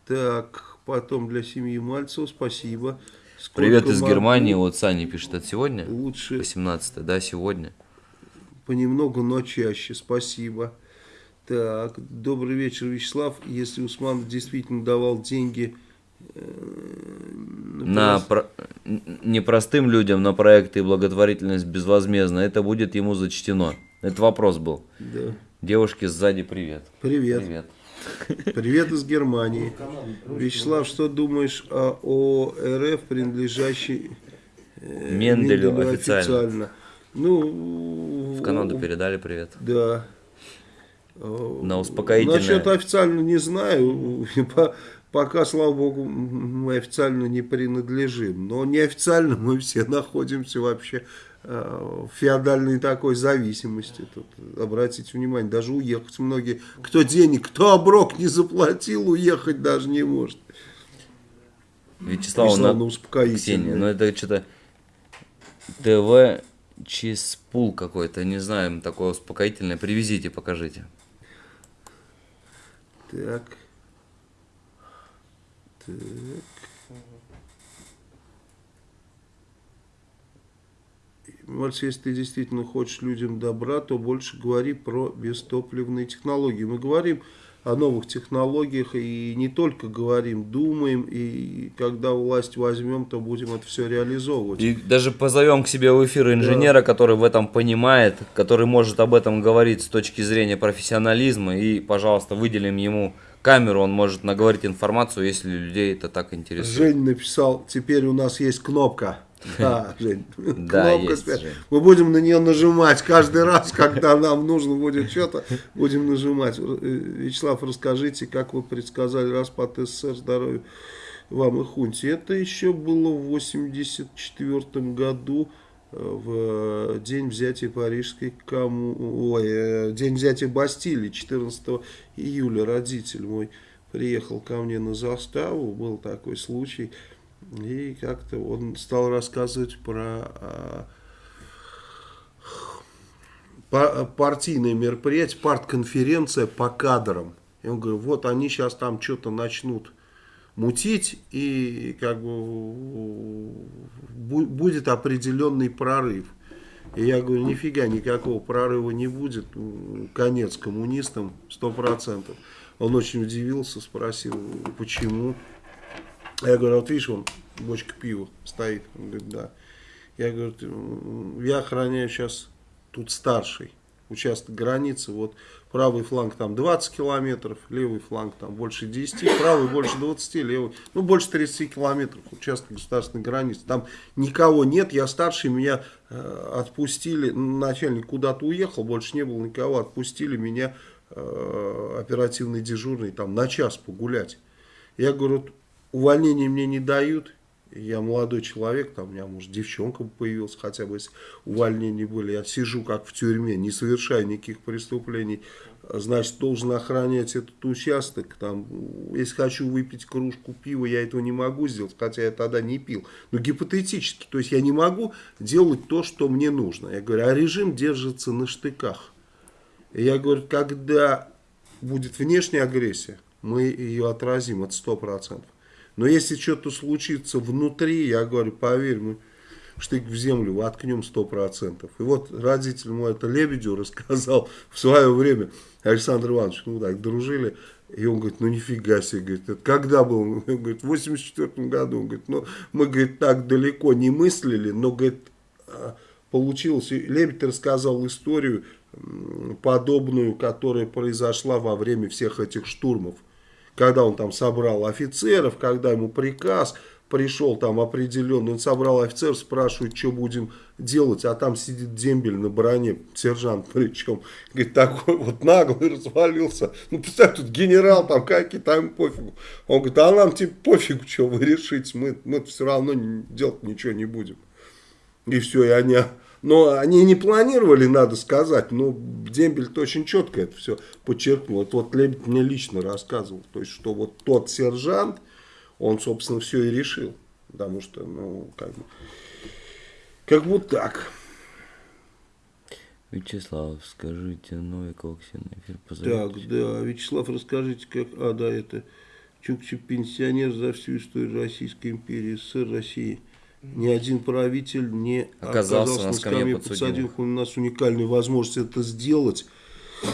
Так, потом для семьи Мальцева, спасибо. Сколько Привет из могу, Германии, вот Саня пишет, это сегодня? Лучше 18 да, сегодня. понемногу, но чаще, спасибо. Так, добрый вечер, Вячеслав. Если Усман действительно давал деньги На прос- про- н- не простым людям на проекты и благотворительность безвозмездно, это будет ему зачтено. Это вопрос был. Да. Девушке сзади привет. Привет. Привет. Привет из Германии. Вячеслав, что думаешь о, о РФ, принадлежащей э, Менделю официально. Ну, В Канаду передали привет. Да. Э, На успокоительное. Насчет официально не знаю. По- Пока, слава богу, мы официально не принадлежим. Но неофициально мы все находимся вообще э, в феодальной такой зависимости. Тут, обратите внимание, даже уехать многие, кто денег, кто оброк не заплатил, уехать даже не может. Вячеслав, Пришла на... на успокоительное. Ксения, ну это что-то ТВ Чиспул какой-то, не знаю, такое успокоительное. Привезите, покажите. Так. Так. Мальцев, если ты действительно хочешь людям добра, то больше говори про бестопливные технологии. Мы говорим о новых технологиях и не только говорим, думаем, и когда власть возьмем, то будем это все реализовывать. И даже позовем к себе в эфир инженера, который в этом понимает, который может об этом говорить с точки зрения профессионализма. И, пожалуйста, выделим ему камеру, он может наговорить информацию, если людей это так интересует. Жень написал, теперь у нас есть кнопка. Да, Жень, Да, кнопка есть. Жень. Мы будем на нее нажимать каждый раз, когда нам нужно будет что-то, будем нажимать. Э, Вячеслав, расскажите, как вы предсказали распад СССР, здоровья вам и хунте. Это еще было в 84 году, в день взятия Парижской кому... Ой, э, день взятия Бастилии, 14 июля родитель мой приехал ко мне на заставу, был такой случай, и как-то он стал рассказывать про а, па- партийное мероприятие, партконференция по кадрам. И он говорит, вот они сейчас там что-то начнут мутить, и как бы бу- будет определенный прорыв. И я говорю, нифига, никакого прорыва не будет, м, конец коммунистам, сто процентов. Он очень удивился, спросил, почему. Я говорю, вот видишь, вон бочка пива стоит. Он говорит, да. Я говорю, «Ты, м, я охраняю сейчас тут старший участок границы. Вот правый фланг там 20 километров, левый фланг там больше 10, правый больше 20, левый, ну больше 30 километров участок государственной границы. Там никого нет, я старший, меня э, отпустили, начальник куда-то уехал, больше не было никого, отпустили меня э, оперативный дежурный там на час погулять. Я говорю, вот увольнения мне не дают, я молодой человек, там у меня, может, девчонка появилась, хотя бы если увольнения были. Я сижу как в тюрьме, не совершаю никаких преступлений. Значит, должен охранять этот участок. Там, если хочу выпить кружку пива, я этого не могу сделать, хотя я тогда не пил. Но гипотетически, то есть я не могу делать то, что мне нужно. Я говорю, а режим держится на штыках. Я говорю, когда будет внешняя агрессия, мы ее отразим, это сто процентов. Но если что-то случится внутри, я говорю, поверь, мы штык в землю воткнем сто процентов. И вот родитель мой это Лебедю рассказал в свое время, Александр Иванович, ну так, дружили, и он говорит, ну нифига себе, говорит, это когда был? Он говорит, в 84 году. Он говорит, ну мы, говорит, так далеко не мыслили, но, говорит, а, получилось. И Лебедь рассказал историю подобную, которая произошла во время всех этих штурмов когда он там собрал офицеров, когда ему приказ пришел там определенный, он собрал офицеров, спрашивает, что будем делать, а там сидит дембель на броне, сержант причем, говорит, такой вот наглый развалился, ну, представь, тут генерал там, какие там пофигу, он говорит, а нам типа пофигу, что вы решите, мы, мы все равно делать ничего не будем. И все, и они... Но они не планировали, надо сказать, но Дембель очень четко это все подчеркнул. Это вот Лебедь мне лично рассказывал. То есть, что вот тот сержант, он, собственно, все и решил. Потому что, ну, как бы, как бы так. Вячеслав, скажите, Новикова Ксения, эфир Так, позовите. да, Вячеслав, расскажите, как... А, да, это Чукча пенсионер за всю историю Российской империи, СССР, России. Ни один правитель не Оказался на скамье подсудимых. У нас уникальная возможность это сделать.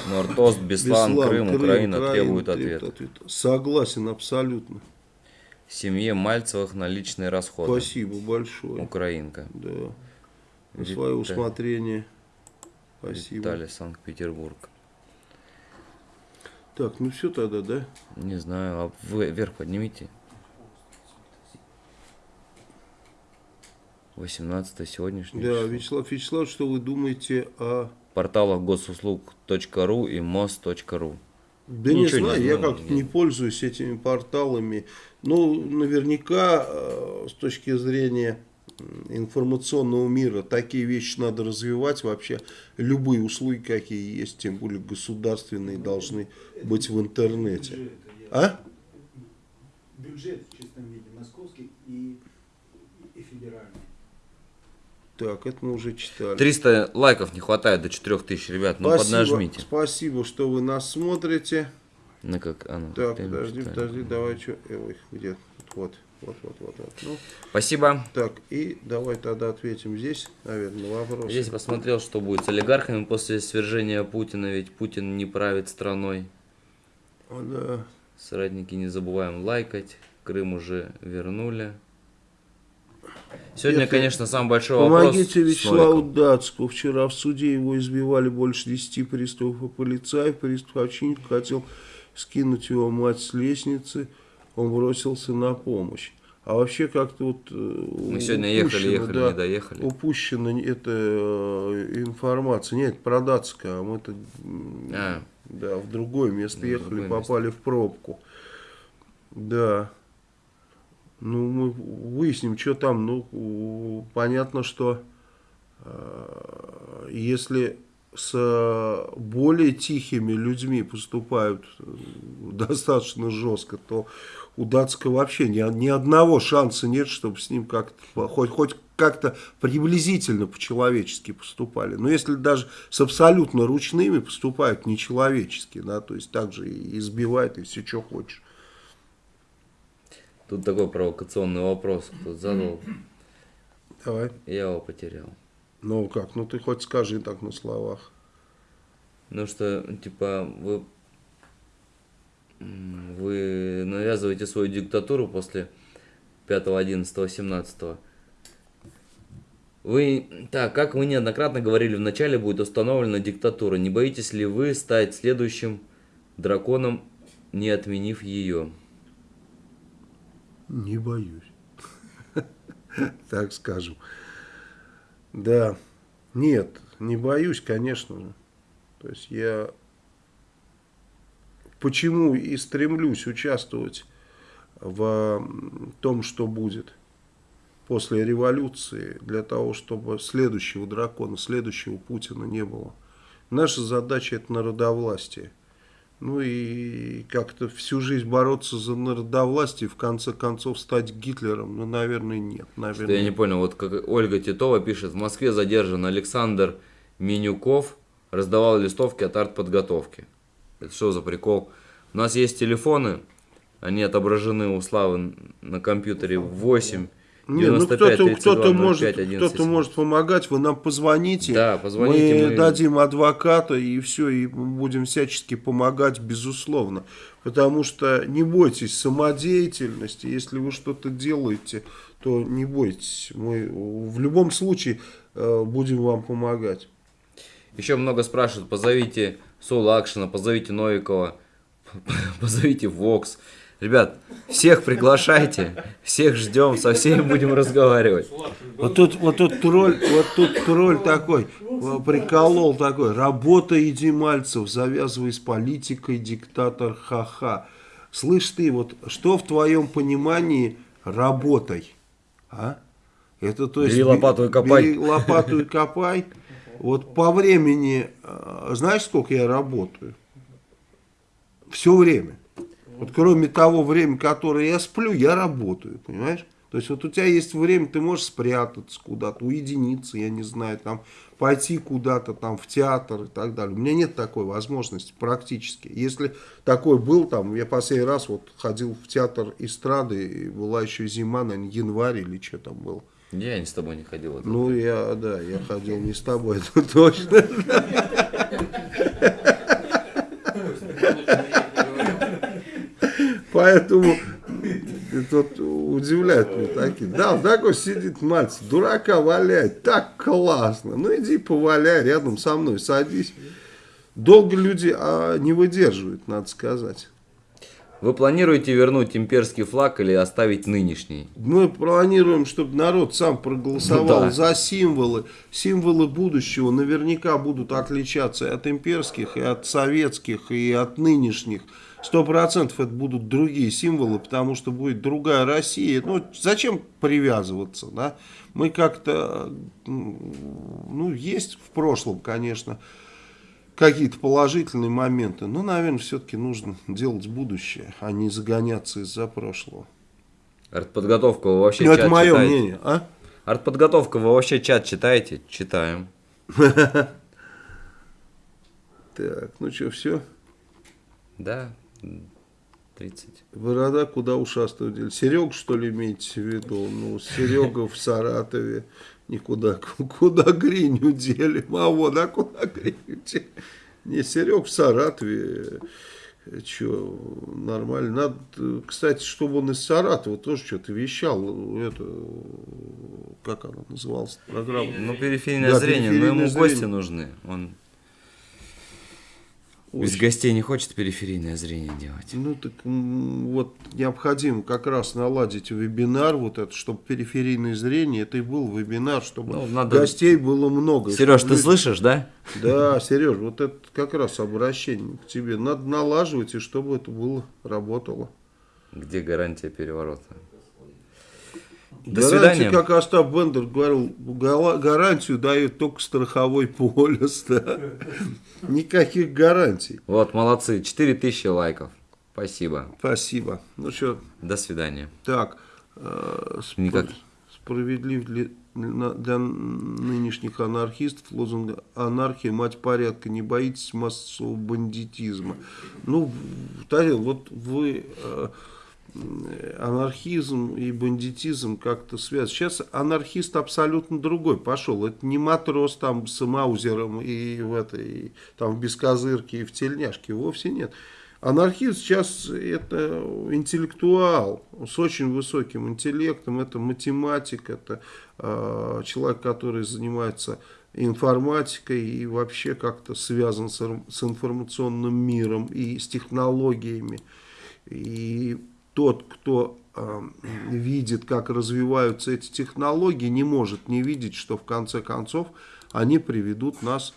Нортост, Беслан, Беслан, Крым, Украина требует требует ответа. ответа. Согласен, абсолютно. Семье Мальцевых на личные расходы. Спасибо большое. Украинка. Да. На свое усмотрение. Спасибо. Виталий, Санкт-Петербург. Так, ну все тогда, да? Не знаю, а вы вверх поднимите. 18 сегодняшний. Да, число. Вячеслав Вячеслав, что вы думаете о... порталах госуслуг.ру и мост.ру. Да Ничего не не знаю, я знаю, как-то не пользуюсь этими порталами. Ну, наверняка, э, с точки зрения информационного мира, такие вещи надо развивать. Вообще, любые услуги, какие есть, тем более государственные, должны быть в интернете. Бюджет, я- А? Бюджет в чистом виде московский и, и федеральный. Так, это мы уже читали. 300 лайков не хватает до 4000, ребят. Ну Спасибо, поднажмите. спасибо, что вы нас смотрите. Ну как, а, ну, Так, подожди, читаю. подожди, давай, что, ой, где, вот, вот, вот, вот, вот. Ну, Спасибо. так, и давай тогда ответим здесь, наверное, на вопрос. Здесь посмотрел, что будет с олигархами после свержения Путина, ведь Путин не правит страной. О, да. Соратники, не забываем лайкать. Крым уже вернули. Сегодня, Если- конечно, самый большой вопрос. Помогите Вячеславу. Датску. Вчера в суде его избивали больше 10 приступов, а полицай, приступ очевидно, хотел скинуть его мать с лестницы. Он бросился на помощь. А вообще как-то вот... Мы Мы сегодня ехали, ехали, не доехали. Упущена эта э, информация. Нет, про Датска, а мы-то А, да, в другое место Да, в ехали, другое попали в пробку. Да. Ну, мы выясним, что там. Ну, понятно, что э, если с более тихими людьми поступают э, достаточно жестко, то у Датска вообще ни, ни одного шанса нет, чтобы с ним как-то хоть, хоть как-то приблизительно по-человечески поступали. Но если даже с абсолютно ручными поступают нечеловечески, да, то есть так же и избивают, и все, что хочешь. Тут такой провокационный вопрос кто задал. Давай. Я его потерял. Ну как, ну ты хоть скажи так на словах. Ну что, типа, вы, вы навязываете свою диктатуру после 5, 11, 17. Вы, так, как вы неоднократно говорили, вначале будет установлена диктатура. Не боитесь ли вы стать следующим драконом, не отменив ее? Не боюсь. Так скажем. Да. Нет, не боюсь, конечно же. То есть я почему и стремлюсь участвовать в том, что будет после революции, для того, чтобы следующего дракона, следующего Путина не было. Наша задача это народовластие. Ну и как-то всю жизнь бороться за народовластие, в конце концов стать Гитлером, ну, наверное, нет. Что Наверное, я не понял, вот как Ольга Титова пишет, в Москве задержан Александр Менюков, раздавал листовки от артподготовки. Это что за прикол? У нас есть телефоны, они отображены у Славы на компьютере 8 Не, ну 95 кто-то 32 кто-то может, 05 11 кто-то может помогать, вы нам позвоните, Да, позвоните, мы, мы- дадим адвоката и все, и будем всячески помогать, безусловно. Потому что не бойтесь самодеятельности, если вы что-то делаете, то не бойтесь, мы в любом случае э, будем вам помогать. Еще много спрашивают, позовите Соула Акшена, позовите Новикова, позовите Вокс. Ребят, всех приглашайте, всех ждем, со всеми будем разговаривать. Вот тут, вот тут тролль, вот тут тролль такой, приколол такой, работа Едимальцев, завязывай с политикой, диктатор, ха-ха. Слышь ты, вот что в твоем понимании работай? А? Это то есть... Бери бе- лопату и копай. Бери лопату и копай. Вот по времени, э, знаешь, сколько я работаю? Все время. Вот кроме того времени, которое я сплю, я работаю, понимаешь? То есть вот у тебя есть время, ты можешь спрятаться куда-то, уединиться, я не знаю, там пойти куда-то там в театр и так далее. У меня нет такой возможности практически. Если такой был, там, я последний раз вот ходил в театр эстрады, и была еще зима, наверное, январь или что там было. Я не с тобой не ходил. это Ну, я, да, я ходил не с тобой, это точно. Поэтому тут удивляет меня такие. Да, такой сидит мальчик, дурака валяет, так классно. Ну иди поваляй рядом со мной, садись. Долго люди а, не выдерживают, надо сказать. Вы планируете вернуть имперский флаг или оставить нынешний? Мы планируем, чтобы народ сам проголосовал Ну да. за символы. Символы будущего наверняка будут отличаться от имперских, и от советских, и от нынешних. Сто процентов это будут другие символы, потому что будет другая Россия. Ну, зачем привязываться, да? Мы как-то, ну, есть в прошлом, конечно, какие-то положительные моменты, но, наверное, все-таки нужно делать будущее, а не загоняться из-за прошлого. Артподготовка вы вообще Ну, чат это мое читаете? мнение, а? Артподготовка вы вообще чат читаете? Читаем. Так, ну что, все? Да, 30. Борода куда ушастую дели? Серег, что ли, имеете в виду? Ну, Серега в Саратове. Никуда, куда гриню делим. А вот, а куда гриню делим? Не, Серег в Саратове. Че, нормально. Надо, э, кстати, чтобы он из Саратова тоже что-то вещал. Это, как она называлась, программа? Ну, периферийное Да, зрение, но ему периферийное гости зрение. нужны. Он без Очень. гостей не хочет периферийное зрение делать. Ну так вот необходимо как раз наладить вебинар, вот это, чтобы периферийное зрение, это и был вебинар, чтобы Ну, надо- гостей было много. Сереж, ты люди- слышишь, да? Да, Сереж, вот это как раз обращение к тебе. Надо налаживать, и чтобы это было, работало. Где гарантия переворота? До Гарантию, свидания. как Остап Бендер говорил, гарантию дает только страховой полис. да. Никаких гарантий. Вот, молодцы, 4000 лайков. Спасибо. Спасибо. Ну что, До свидания. Так, э, спро- Никак. справедлив ли для нынешних анархистов лозунг «Анархия, мать порядка, не боитесь массового бандитизма». Ну, Тарел, вот вы э, анархизм и бандитизм как-то связаны. Сейчас анархист абсолютно другой пошел. Это не матрос там с маузером и в этой, там в бескозырке и в тельняшке. Вовсе нет. Анархист сейчас это интеллектуал с очень высоким интеллектом, это математик, это э, человек, который занимается информатикой и вообще как-то связан с, с информационным миром и с технологиями. И тот, кто э, видит, как развиваются эти технологии, не может не видеть, что в конце концов они приведут нас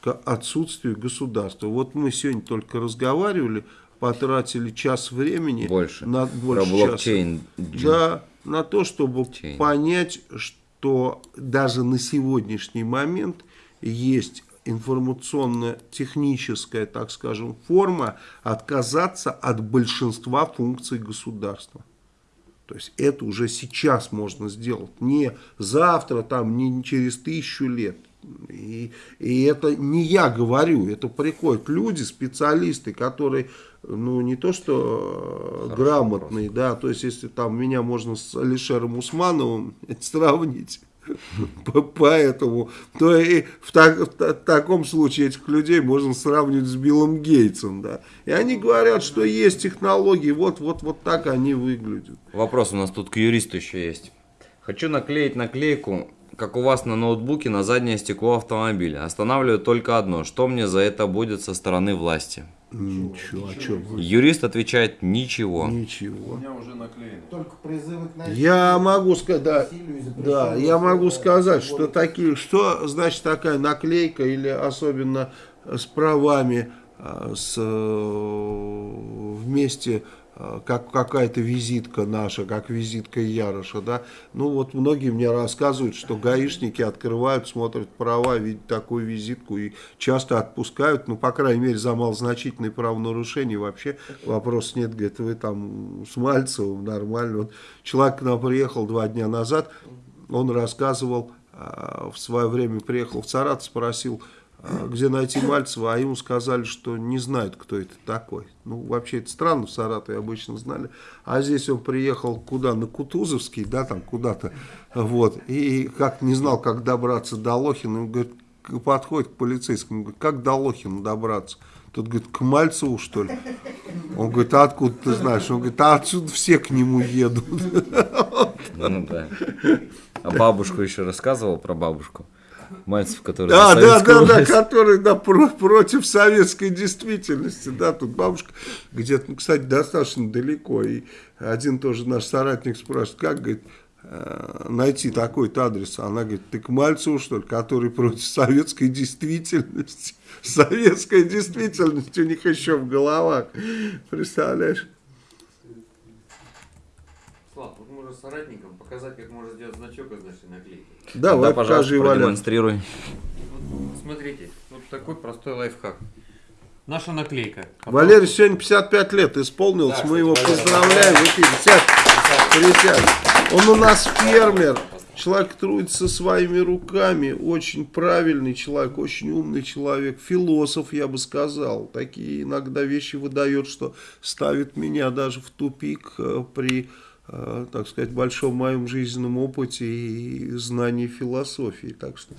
к отсутствию государства. Вот мы сегодня только разговаривали, потратили час времени Больше. на Про больше часа. блокчейн. Да, на то, чтобы Блокчейн. понять, что даже на сегодняшний момент есть информационно-техническая, так скажем, форма отказаться от большинства функций государства. То есть это уже сейчас можно сделать, не завтра, там, не через тысячу лет. И, и это не я говорю, это приходят люди, специалисты, которые, ну, не то что э, Хороший грамотные, да, то есть если там меня можно с Алишером Усмановым сравнить, поэтому, то и в, так- в та- таком случае этих людей можно сравнивать с Биллом Гейтсом, да. И они говорят, что есть технологии, вот, вот, вот так они выглядят. Вопрос у нас тут к юристу еще есть. Хочу наклеить наклейку, как у вас на ноутбуке, на заднее стекло автомобиля. Останавливаю только одно. Что мне за это будет со стороны власти? Ничего, а что вы? Юрист отвечает ничего. Ничего. Только призывы к насилию. Я могу сказать, да, да, я могу сказать, что такие, что значит такая наклейка или особенно с правами, а, с, э, вместе как какая-то визитка наша, как визитка Яроша, да. Ну вот многие мне рассказывают, что гаишники открывают, смотрят права, видят такую визитку и часто отпускают, ну, по крайней мере, за малозначительные правонарушения вообще вопрос нет, говорит, вы там с Мальцевым нормально. Вот человек к нам приехал два дня назад, он рассказывал, а, в свое время приехал в Саратов, спросил, где найти Мальцева, а ему сказали, что не знают, кто это такой. Ну, вообще, это странно, в Саратове обычно знали. А здесь он приехал куда? На Кутузовский, да, там куда-то, вот, и как не знал, как добраться до Лохина, он говорит, подходит к полицейскому, говорит, как до Лохина добраться? Тот говорит, к Мальцеву, что ли? Он говорит, а откуда ты знаешь? Он говорит, а отсюда все к нему едут. Ну да. А бабушку еще рассказывал про бабушку. Мальцев, который Да, да, да, да, власть. который да, про- против советской действительности. Да, тут бабушка где-то, ну, кстати, достаточно далеко. И один тоже наш соратник спрашивает, как, говорит, э, найти такой-то адрес. Она говорит, ты к Мальцеву, что ли, который против советской действительности. Советская действительность у них еще в головах. Представляешь? Соратникам показать, как можно сделать значок из нашей наклейки. Давай, Да, пожалуйста, продемонстрируй. Вот, смотрите, вот такой простой лайфхак. Наша наклейка. Валерий сегодня 55 лет исполнилось, Да, мы его Валерий. поздравляем. в эфире. Сядь, присядь. Он у нас фермер, человек трудится своими руками, очень правильный человек, очень умный человек, философ, я бы сказал. Такие иногда вещи выдает, что ставит меня даже в тупик э, при, так сказать, большом моем жизненном опыте и знании философии. Так что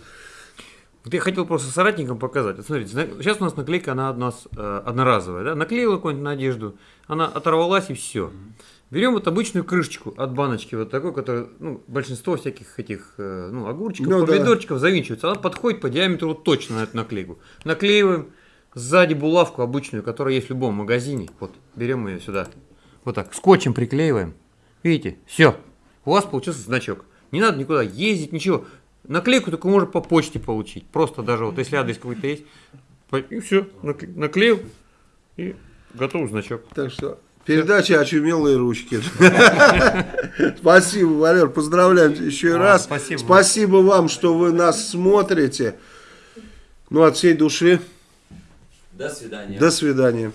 Вот я хотел просто соратникам показать. Вот смотрите, сейчас у нас наклейка, она у нас э, одноразовая. Да? Наклеила какую-нибудь на одежду, она оторвалась и все. Берем вот обычную крышечку от баночки, вот такой, которая, ну, большинство всяких этих, э, ну, огурчиков, Ну да. помидорчиков завинчивается. Она подходит по диаметру вот точно на эту наклейку. Наклеиваем сзади булавку обычную, которая есть в любом магазине. Вот, берем ее сюда. Вот так, скотчем приклеиваем. Видите, все. У вас получился значок. Не надо никуда ездить, ничего. Наклейку только можно по почте получить. Просто даже вот если адрес какой-то есть. И все, наклеил. И готов значок. Так что передача «Очумелые ручки». Спасибо, Валер, поздравляем еще А, раз. спасибо. Спасибо вам, что вы нас смотрите. Ну, от всей души, До свидания. до свидания.